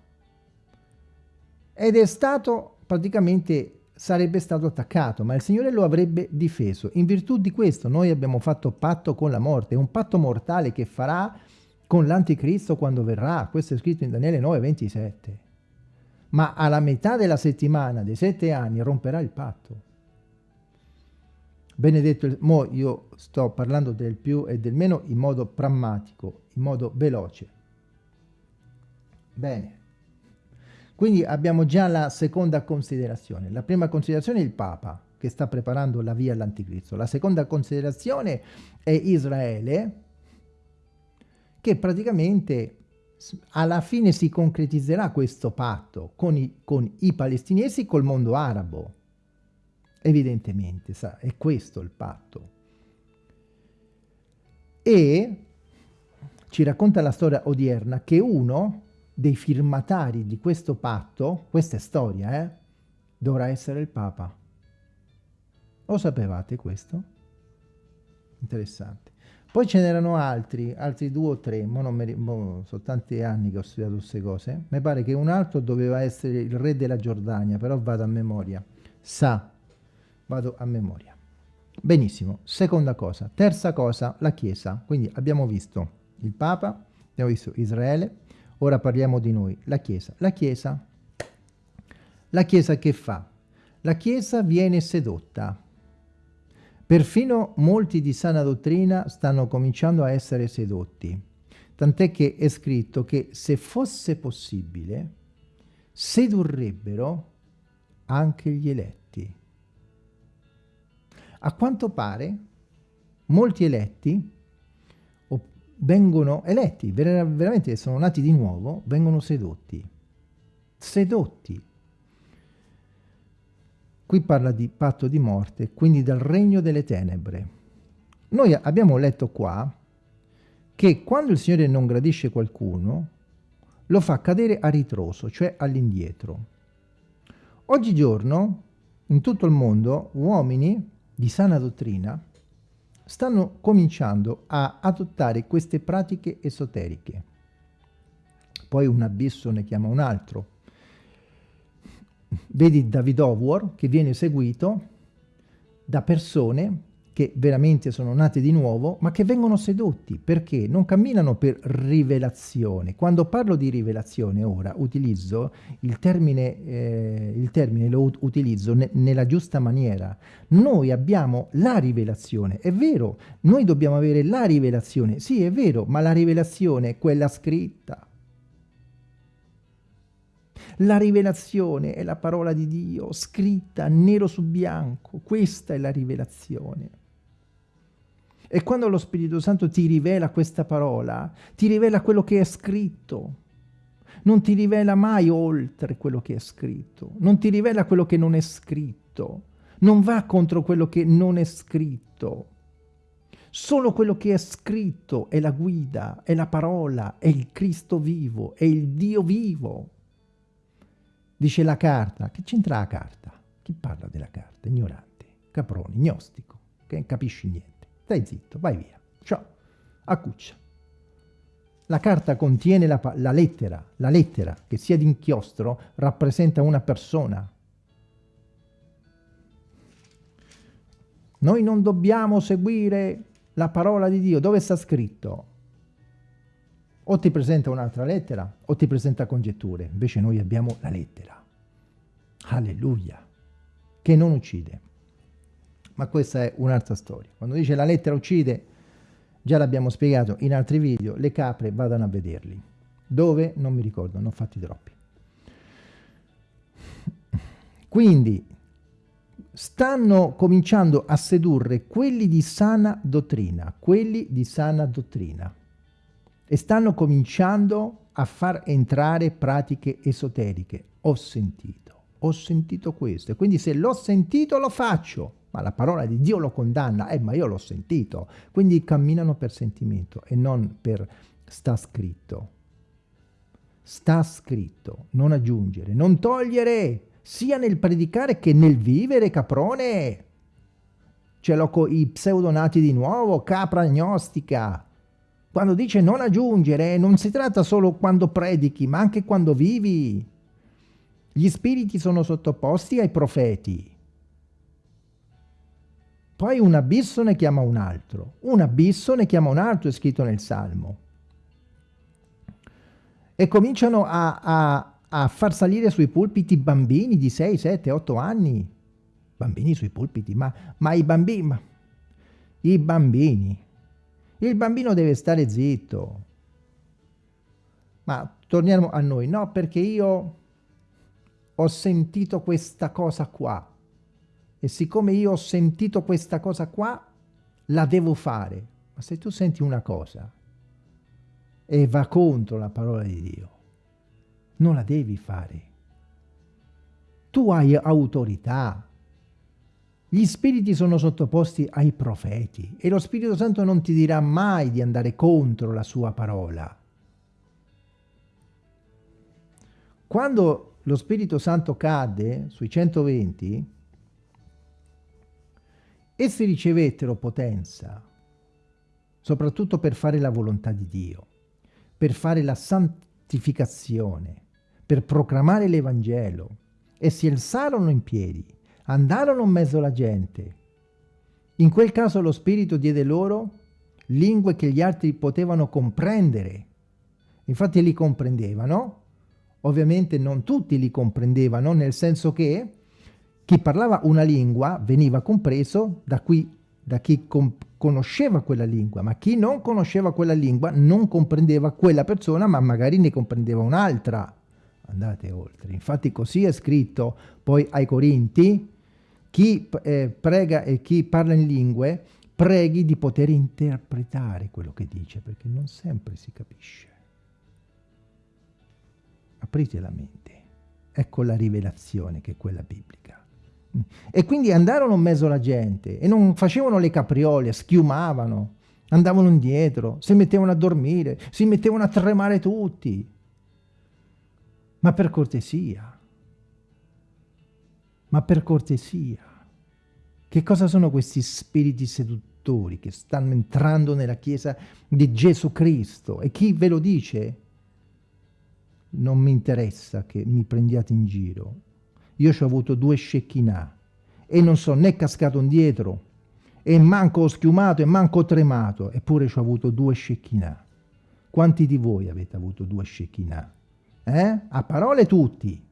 Ed è stato praticamente sarebbe stato attaccato, ma il Signore lo avrebbe difeso. In virtù di questo noi abbiamo fatto patto con la morte, un patto mortale che farà con l'anticristo quando verrà. Questo è scritto in Daniele 9, 27. Ma alla metà della settimana, dei sette anni, romperà il patto. Benedetto, mo io sto parlando del più e del meno in modo prammatico, in modo veloce. Bene. Quindi abbiamo già la seconda considerazione. La prima considerazione è il Papa, che sta preparando la via all'anticristo. La seconda considerazione è Israele, che praticamente alla fine si concretizzerà questo patto con i, con i palestinesi e col mondo arabo. Evidentemente, sa, è questo il patto. E ci racconta la storia odierna che uno dei firmatari di questo patto, questa è storia, eh, dovrà essere il Papa. Lo sapevate questo? Interessante. Poi ce n'erano altri, altri due o tre, mo non mi, mo, sono tanti anni che ho studiato queste cose. Mi pare che un altro doveva essere il re della Giordania, però vado a memoria. Sa, vado a memoria. Benissimo, seconda cosa. Terza cosa, la Chiesa. Quindi abbiamo visto il Papa, abbiamo visto Israele, Ora parliamo di noi, la Chiesa. La Chiesa, la Chiesa che fa? La Chiesa viene sedotta. Perfino molti di sana dottrina stanno cominciando a essere sedotti. Tant'è che è scritto che se fosse possibile, sedurrebbero anche gli eletti. A quanto pare, molti eletti vengono eletti, ver veramente sono nati di nuovo, vengono sedotti. Sedotti. Qui parla di patto di morte, quindi del regno delle tenebre. Noi abbiamo letto qua che quando il Signore non gradisce qualcuno, lo fa cadere a ritroso, cioè all'indietro. Oggigiorno, in tutto il mondo, uomini di sana dottrina stanno cominciando a adottare queste pratiche esoteriche. Poi un abisso ne chiama un altro. Vedi David Howard che viene seguito da persone che veramente sono nati di nuovo, ma che vengono sedotti, perché non camminano per rivelazione. Quando parlo di rivelazione ora, utilizzo il termine, eh, il termine lo utilizzo ne nella giusta maniera. Noi abbiamo la rivelazione, è vero, noi dobbiamo avere la rivelazione, sì è vero, ma la rivelazione è quella scritta. La rivelazione è la parola di Dio, scritta nero su bianco, questa è la rivelazione. E quando lo Spirito Santo ti rivela questa parola, ti rivela quello che è scritto. Non ti rivela mai oltre quello che è scritto. Non ti rivela quello che non è scritto. Non va contro quello che non è scritto. Solo quello che è scritto è la guida, è la parola, è il Cristo vivo, è il Dio vivo. Dice la carta. Che c'entra la carta? Chi parla della carta? Ignorante, caprone, gnostico, che non capisci niente. Stai zitto, vai via. Ciao. A cuccia. La carta contiene la, la lettera. La lettera, che sia d'inchiostro, rappresenta una persona. Noi non dobbiamo seguire la parola di Dio. Dove sta scritto? O ti presenta un'altra lettera o ti presenta congetture. Invece noi abbiamo la lettera. Alleluia. Che non uccide ma questa è un'altra storia. Quando dice la lettera uccide, già l'abbiamo spiegato in altri video, le capre vadano a vederli. Dove? Non mi ricordo, ho fatti troppi. Quindi stanno cominciando a sedurre quelli di sana dottrina, quelli di sana dottrina, e stanno cominciando a far entrare pratiche esoteriche. Ho sentito, ho sentito questo, e quindi se l'ho sentito lo faccio, ma la parola di Dio lo condanna, eh ma io l'ho sentito, quindi camminano per sentimento e non per sta scritto. Sta scritto, non aggiungere, non togliere, sia nel predicare che nel vivere, caprone. Ce l'ho con i pseudonati di nuovo, capra agnostica. Quando dice non aggiungere, non si tratta solo quando predichi, ma anche quando vivi. Gli spiriti sono sottoposti ai profeti. Poi un abisso ne chiama un altro. Un abisso ne chiama un altro, è scritto nel Salmo. E cominciano a, a a far salire sui pulpiti bambini di 6, 7, 8 anni. Bambini sui pulpiti, ma, ma i bambini... Ma, I bambini. Il bambino deve stare zitto. Ma torniamo a noi. No, perché io ho sentito questa cosa qua. E siccome io ho sentito questa cosa qua, la devo fare. Ma se tu senti una cosa e va contro la parola di Dio, non la devi fare. Tu hai autorità. Gli spiriti sono sottoposti ai profeti e lo Spirito Santo non ti dirà mai di andare contro la sua parola. Quando lo Spirito Santo cade sui 120, essi ricevettero potenza, soprattutto per fare la volontà di Dio, per fare la santificazione, per proclamare l'Evangelo e si alzarono in piedi, andarono in mezzo alla gente. In quel caso lo Spirito diede loro lingue che gli altri potevano comprendere. Infatti li comprendevano, ovviamente non tutti li comprendevano, nel senso che chi parlava una lingua veniva compreso da, qui, da chi conosceva quella lingua, ma chi non conosceva quella lingua non comprendeva quella persona, ma magari ne comprendeva un'altra andate oltre. Infatti così è scritto poi ai Corinti, chi eh, prega e chi parla in lingue, preghi di poter interpretare quello che dice, perché non sempre si capisce. Aprite la mente. Ecco la rivelazione che è quella biblica. E quindi andarono in mezzo alla gente e non facevano le capriole, schiumavano, andavano indietro, si mettevano a dormire, si mettevano a tremare tutti ma per cortesia, ma per cortesia. Che cosa sono questi spiriti seduttori che stanno entrando nella Chiesa di Gesù Cristo? E chi ve lo dice? Non mi interessa che mi prendiate in giro. Io ci ho avuto due scecchinà e non sono né cascato indietro e manco ho schiumato e manco ho tremato, eppure ci ho avuto due scecchinà. Quanti di voi avete avuto due scecchinà? Eh? A parole tutti.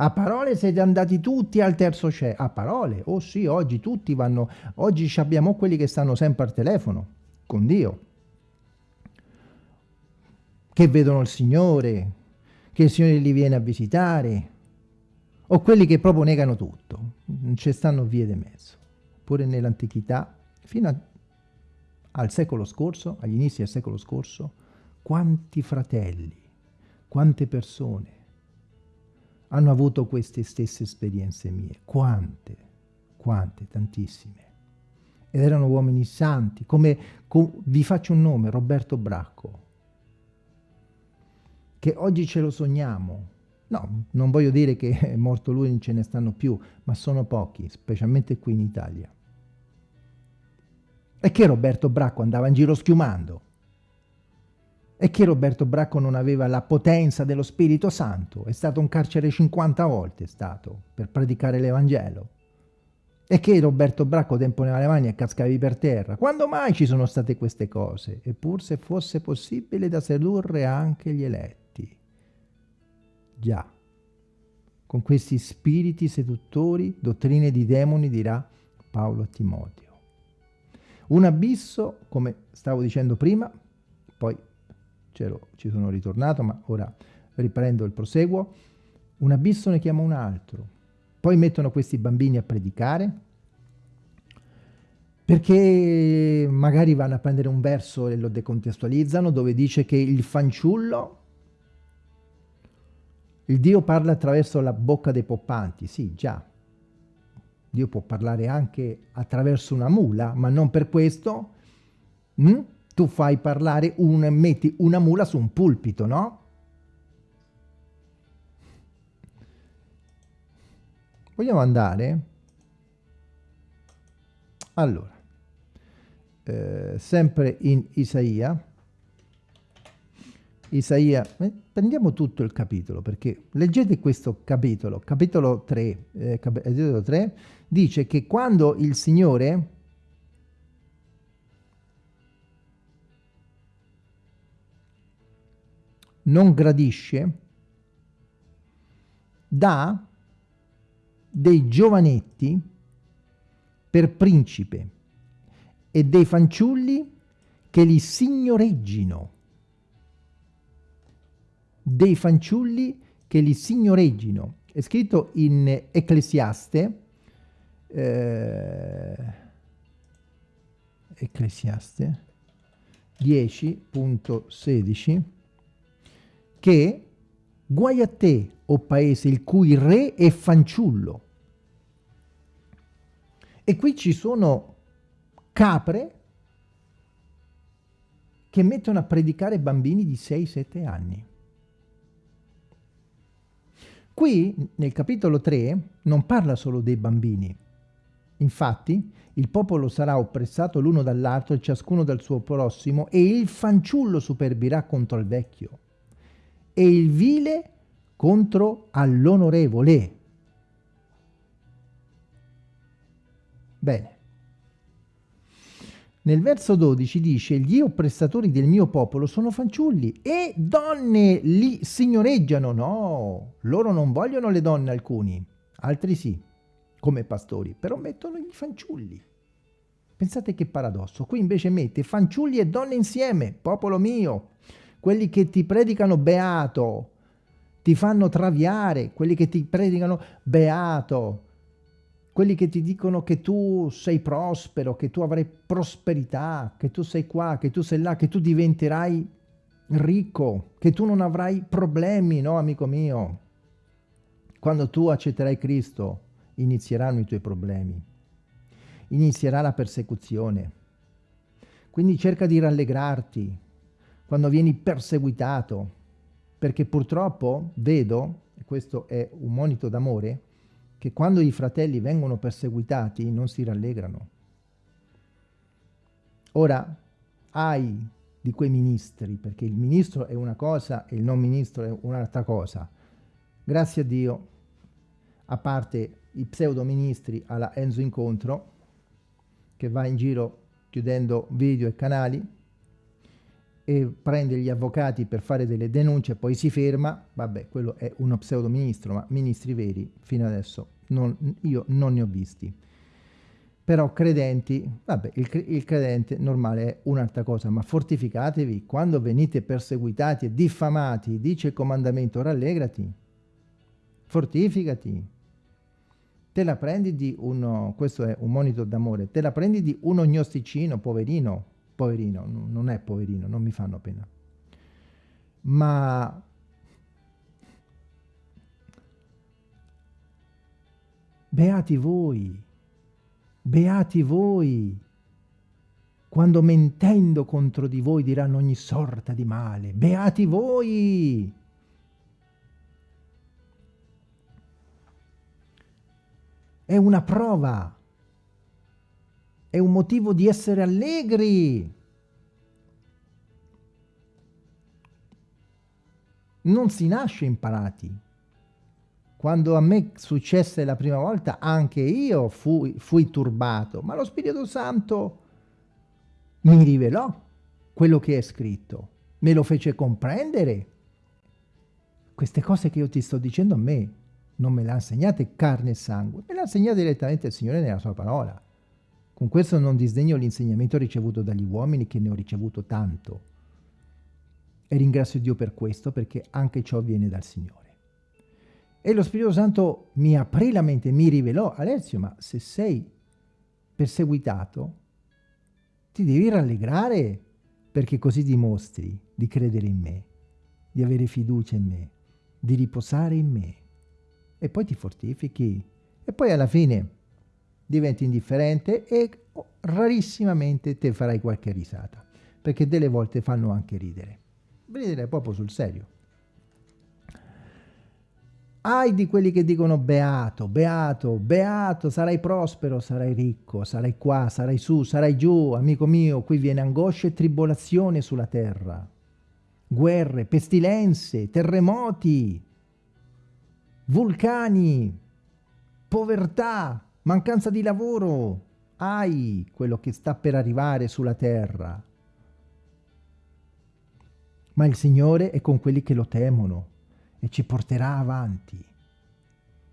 A parole siete andati tutti al terzo cielo. A parole? Oh sì, oggi tutti vanno... Oggi abbiamo quelli che stanno sempre al telefono, con Dio. Che vedono il Signore, che il Signore li viene a visitare. O quelli che proprio negano tutto. Non ci stanno vie di mezzo. Pure nell'antichità, fino a, al secolo scorso, agli inizi del secolo scorso, quanti fratelli quante persone hanno avuto queste stesse esperienze mie? Quante? Quante? Tantissime. Ed erano uomini santi, come, com, vi faccio un nome, Roberto Bracco, che oggi ce lo sogniamo. No, non voglio dire che è morto lui, non ce ne stanno più, ma sono pochi, specialmente qui in Italia. E che Roberto Bracco andava in giro schiumando. E che Roberto Bracco non aveva la potenza dello Spirito Santo, è stato un carcere 50 volte, è stato, per predicare l'Evangelo. E che Roberto Bracco temponeva le mani e cascavi per terra. Quando mai ci sono state queste cose? Eppur se fosse possibile da sedurre anche gli eletti. Già, con questi spiriti seduttori, dottrine di demoni, dirà Paolo a Timoteo. Un abisso, come stavo dicendo prima, poi ci sono ritornato, ma ora riprendo il proseguo, un abisso ne chiama un altro. Poi mettono questi bambini a predicare, perché magari vanno a prendere un verso e lo decontestualizzano, dove dice che il fanciullo, il Dio parla attraverso la bocca dei poppanti, sì, già. Dio può parlare anche attraverso una mula, ma non per questo hm? Tu fai parlare, un, metti una mula su un pulpito, no? Vogliamo andare? Allora, eh, sempre in Isaia, Isaia, eh, prendiamo tutto il capitolo, perché leggete questo capitolo, capitolo 3, eh, capitolo 3, dice che quando il Signore non gradisce, dà dei giovanetti per principe e dei fanciulli che li signoreggino. Dei fanciulli che li signoreggino. È scritto in Ecclesiaste, eh, Ecclesiaste 10.16 che guai a te, o paese, il cui re è fanciullo. E qui ci sono capre che mettono a predicare bambini di 6-7 anni. Qui, nel capitolo 3, non parla solo dei bambini. Infatti, il popolo sarà oppressato l'uno dall'altro e ciascuno dal suo prossimo e il fanciullo superbirà contro il vecchio e il vile contro all'onorevole. Bene. Nel verso 12 dice, gli oppressatori del mio popolo sono fanciulli e donne li signoreggiano. No, loro non vogliono le donne alcuni, altri sì, come pastori, però mettono i fanciulli. Pensate che paradosso, qui invece mette fanciulli e donne insieme, popolo mio quelli che ti predicano beato, ti fanno traviare, quelli che ti predicano beato, quelli che ti dicono che tu sei prospero, che tu avrai prosperità, che tu sei qua, che tu sei là, che tu diventerai ricco, che tu non avrai problemi, no amico mio? Quando tu accetterai Cristo inizieranno i tuoi problemi, inizierà la persecuzione. Quindi cerca di rallegrarti, quando vieni perseguitato, perché purtroppo vedo, e questo è un monito d'amore, che quando i fratelli vengono perseguitati non si rallegrano. Ora, hai di quei ministri, perché il ministro è una cosa e il non ministro è un'altra cosa. Grazie a Dio, a parte i pseudo ministri alla Enzo Incontro, che va in giro chiudendo video e canali, e prende gli avvocati per fare delle denunce, poi si ferma, vabbè, quello è uno pseudo ministro, ma ministri veri fino adesso non, io non ne ho visti. Però credenti, vabbè, il, il credente normale è un'altra cosa, ma fortificatevi, quando venite perseguitati e diffamati, dice il comandamento, rallegrati, fortificati, te la prendi di uno, questo è un monito d'amore, te la prendi di uno gnosticino, poverino, poverino, non è poverino, non mi fanno pena. Ma beati voi, beati voi, quando mentendo contro di voi diranno ogni sorta di male, beati voi! È una prova è un motivo di essere allegri. Non si nasce imparati. Quando a me successe la prima volta, anche io fui, fui turbato, ma lo Spirito Santo mi rivelò quello che è scritto, me lo fece comprendere. Queste cose che io ti sto dicendo a me non me le ha insegnate carne e sangue, me le ha insegnate direttamente il Signore nella sua parola Con questo non disdegno l'insegnamento ricevuto dagli uomini, che ne ho ricevuto tanto. E ringrazio Dio per questo, perché anche ciò viene dal Signore. E lo Spirito Santo mi aprì la mente, mi rivelò, Alessio, ma se sei perseguitato, ti devi rallegrare perché così dimostri di credere in me, di avere fiducia in me, di riposare in me. E poi ti fortifichi. E poi alla fine diventi indifferente e rarissimamente te farai qualche risata, perché delle volte fanno anche ridere. Ridere proprio sul serio. Ai di quelli che dicono beato, beato, beato, sarai prospero, sarai ricco, sarai qua, sarai su, sarai giù, amico mio, qui viene angoscia e tribolazione sulla terra. Guerre, pestilenze, terremoti, vulcani, povertà, mancanza di lavoro. Ai quello che sta per arrivare sulla terra. Ma il Signore è con quelli che lo temono e ci porterà avanti.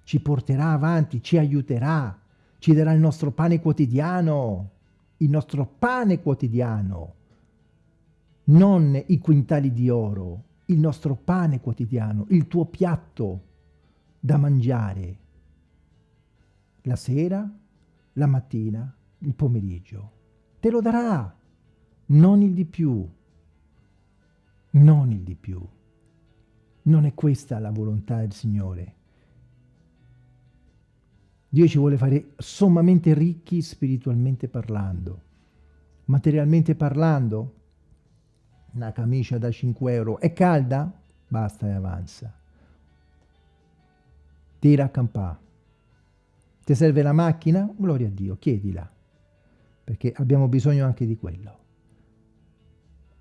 Ci porterà avanti, ci aiuterà, ci darà il nostro pane quotidiano, il nostro pane quotidiano, non i quintali di oro, il nostro pane quotidiano, il tuo piatto da mangiare, la sera, la mattina, il pomeriggio. Te lo darà, non il di più, non il di più. Non è questa la volontà del Signore. Dio ci vuole fare sommamente ricchi spiritualmente parlando. Materialmente parlando, una camicia da 5 euro è calda? Basta e avanza. Tira a campà. Ti serve la macchina? Gloria a Dio, chiedila. Perché abbiamo bisogno anche di quello.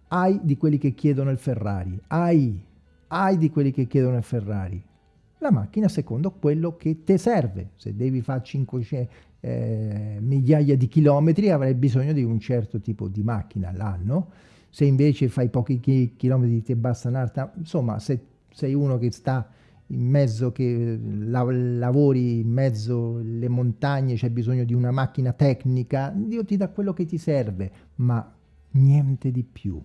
Hai di quelli che chiedono il Ferrari. Hai hai di quelli che chiedono il Ferrari. La macchina secondo quello che ti serve. Se devi fare 500 eh, migliaia di chilometri avrai bisogno di un certo tipo di macchina all'anno. Se invece fai pochi chi chilometri ti basta un'altra, insomma se sei uno che sta in mezzo, che la, lavori in mezzo alle montagne, c'è bisogno di una macchina tecnica, Dio ti dà quello che ti serve, ma niente di più.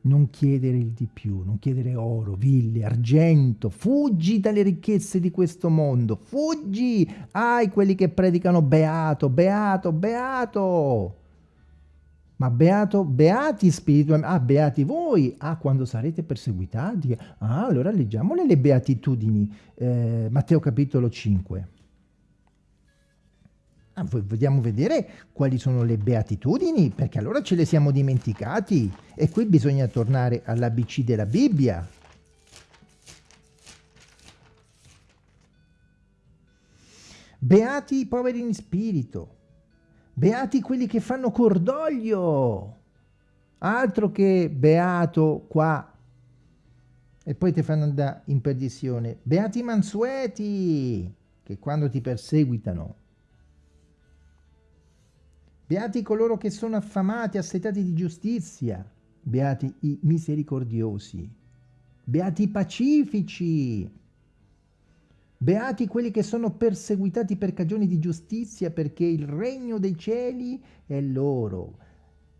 Non chiedere il di più, non chiedere oro, ville, argento, fuggi dalle ricchezze di questo mondo, fuggi, ai quelli che predicano beato, beato, beato, ma beato, beati spiritualmente, ah, beati voi, ah, quando sarete perseguitati, ah, allora leggiamole le beatitudini, eh, Matteo capitolo 5. Ah, vogliamo vedere quali sono le beatitudini, perché allora ce le siamo dimenticati. E qui bisogna tornare all'ABC della Bibbia. Beati i poveri in spirito. Beati quelli che fanno cordoglio. Altro che beato qua. E poi ti fanno andare in perdizione. Beati mansueti, che quando ti perseguitano Beati coloro che sono affamati, assetati di giustizia. Beati i misericordiosi. Beati i pacifici. Beati quelli che sono perseguitati per cagioni di giustizia, perché il regno dei cieli è loro.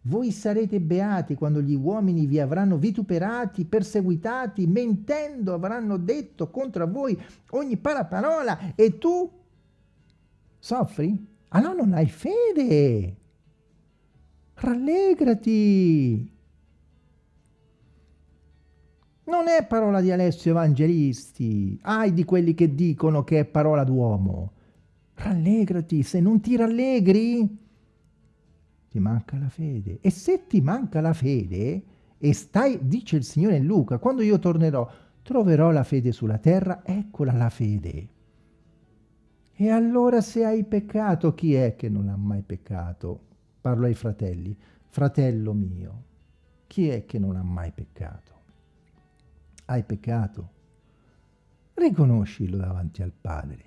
Voi sarete beati quando gli uomini vi avranno vituperati, perseguitati, mentendo avranno detto contro voi ogni paraparola e tu soffri? Allora non hai fede. Rallegrati. Non è parola di Alessio Evangelisti. Ai di quelli che dicono che è parola d'uomo. Rallegrati. Se non ti rallegri, ti manca la fede. E se ti manca la fede, e stai, dice il Signore in Luca, quando io tornerò, troverò la fede sulla terra, eccola la fede. E allora se hai peccato, chi è che non ha mai peccato? Parlo ai fratelli. Fratello mio, chi è che non ha mai peccato? Hai peccato? Riconoscilo davanti al Padre.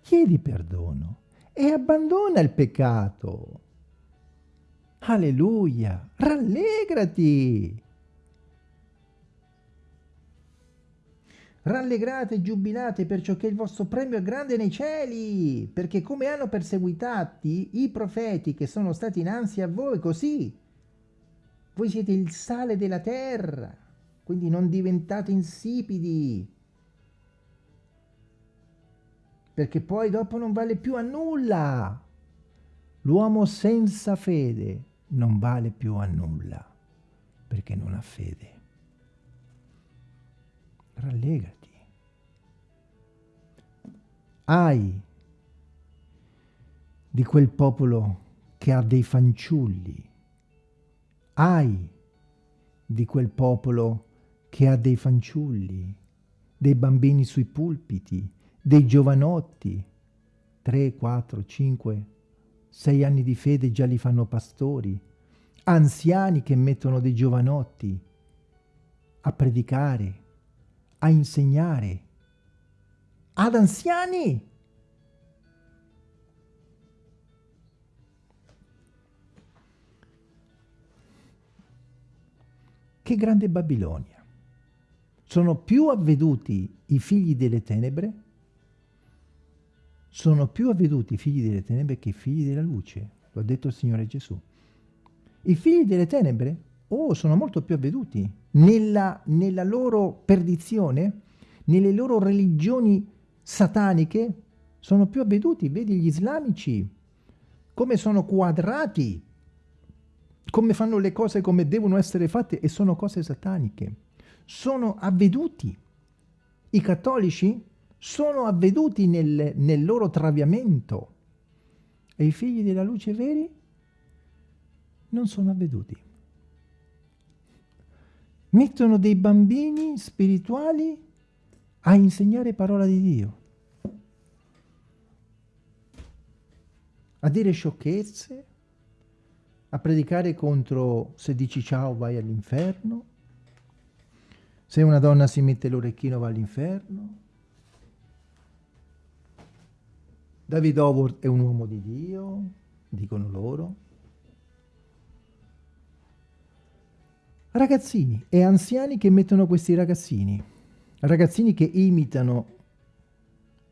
Chiedi perdono e abbandona il peccato. Alleluia! Rallegrati! Rallegrate e giubilate perciò che il vostro premio è grande nei cieli, perché come hanno perseguitati i profeti che sono stati innanzi a voi, così voi siete il sale della terra, quindi non diventate insipidi, perché poi dopo non vale più a nulla. L'uomo senza fede non vale più a nulla, perché non ha fede. Rallegati. Ai di quel popolo che ha dei fanciulli, ai di quel popolo che ha dei fanciulli, dei bambini sui pulpiti, dei giovanotti, 3, 4, 5, 6 anni di fede già li fanno pastori, anziani che mettono dei giovanotti a predicare, a insegnare, ad anziani. Che grande Babilonia! Sono più avveduti i figli delle tenebre, sono più avveduti i figli delle tenebre che i figli della luce, lo ha detto il Signore Gesù. I figli delle tenebre, oh, sono molto più avveduti nella, nella loro perdizione, nelle loro religioni sataniche sono più avveduti, vedi gli islamici, come sono quadrati, come fanno le cose come devono essere fatte e sono cose sataniche. Sono avveduti. I cattolici sono avveduti nel, nel loro traviamento e i figli della luce veri non sono avveduti. Mettono dei bambini spirituali a insegnare parola di Dio, a dire sciocchezze, a predicare contro se dici ciao vai all'inferno, se una donna si mette l'orecchino va all'inferno. David Howard è un uomo di Dio, dicono loro. Ragazzini e anziani che mettono questi ragazzini ragazzini che imitano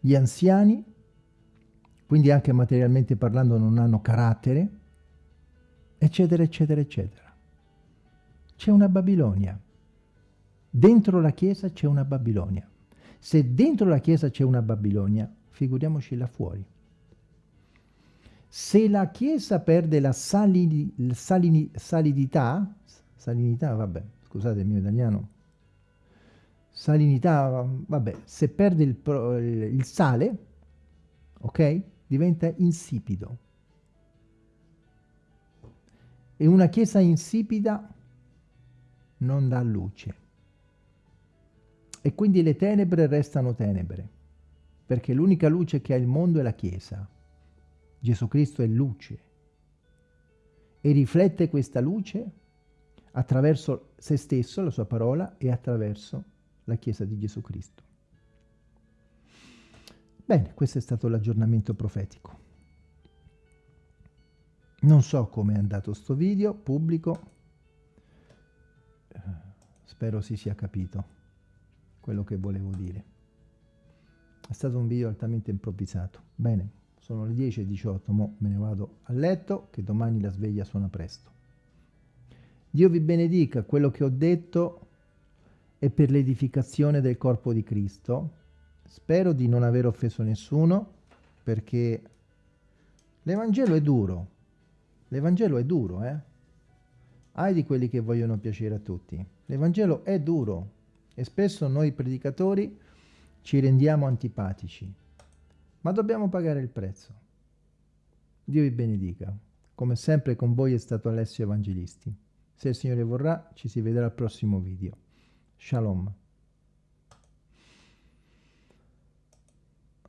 gli anziani, quindi anche materialmente parlando non hanno carattere, eccetera, eccetera, eccetera. C'è una Babilonia. Dentro la Chiesa c'è una Babilonia. Se dentro la Chiesa c'è una Babilonia, figuriamoci là fuori. Se la Chiesa perde la salini, salini, salidità, salinità, vabbè, scusate il mio italiano, salinità, vabbè, se perde il, il sale, ok, diventa insipido. E una chiesa insipida non dà luce. E quindi le tenebre restano tenebre, perché l'unica luce che ha il mondo è la chiesa. Gesù Cristo è luce e riflette questa luce attraverso se stesso, la sua parola, e attraverso la Chiesa di Gesù Cristo. Bene, questo è stato l'aggiornamento profetico. Non so come è andato sto video, pubblico, spero si sia capito quello che volevo dire. È stato un video altamente improvvisato. Bene, sono le 10.18, mo me ne vado a letto, che domani la sveglia suona presto. Dio vi benedica, quello che ho detto e per l'edificazione del corpo di Cristo. Spero di non aver offeso nessuno, perché l'Evangelo è duro. L'Evangelo è duro, eh? Hai di quelli che vogliono piacere a tutti. L'Evangelo è duro e spesso noi predicatori ci rendiamo antipatici, ma dobbiamo pagare il prezzo. Dio vi benedica. Come sempre con voi è stato Alessio Evangelisti. Se il Signore vorrà, ci si vedrà al prossimo video. Shalom.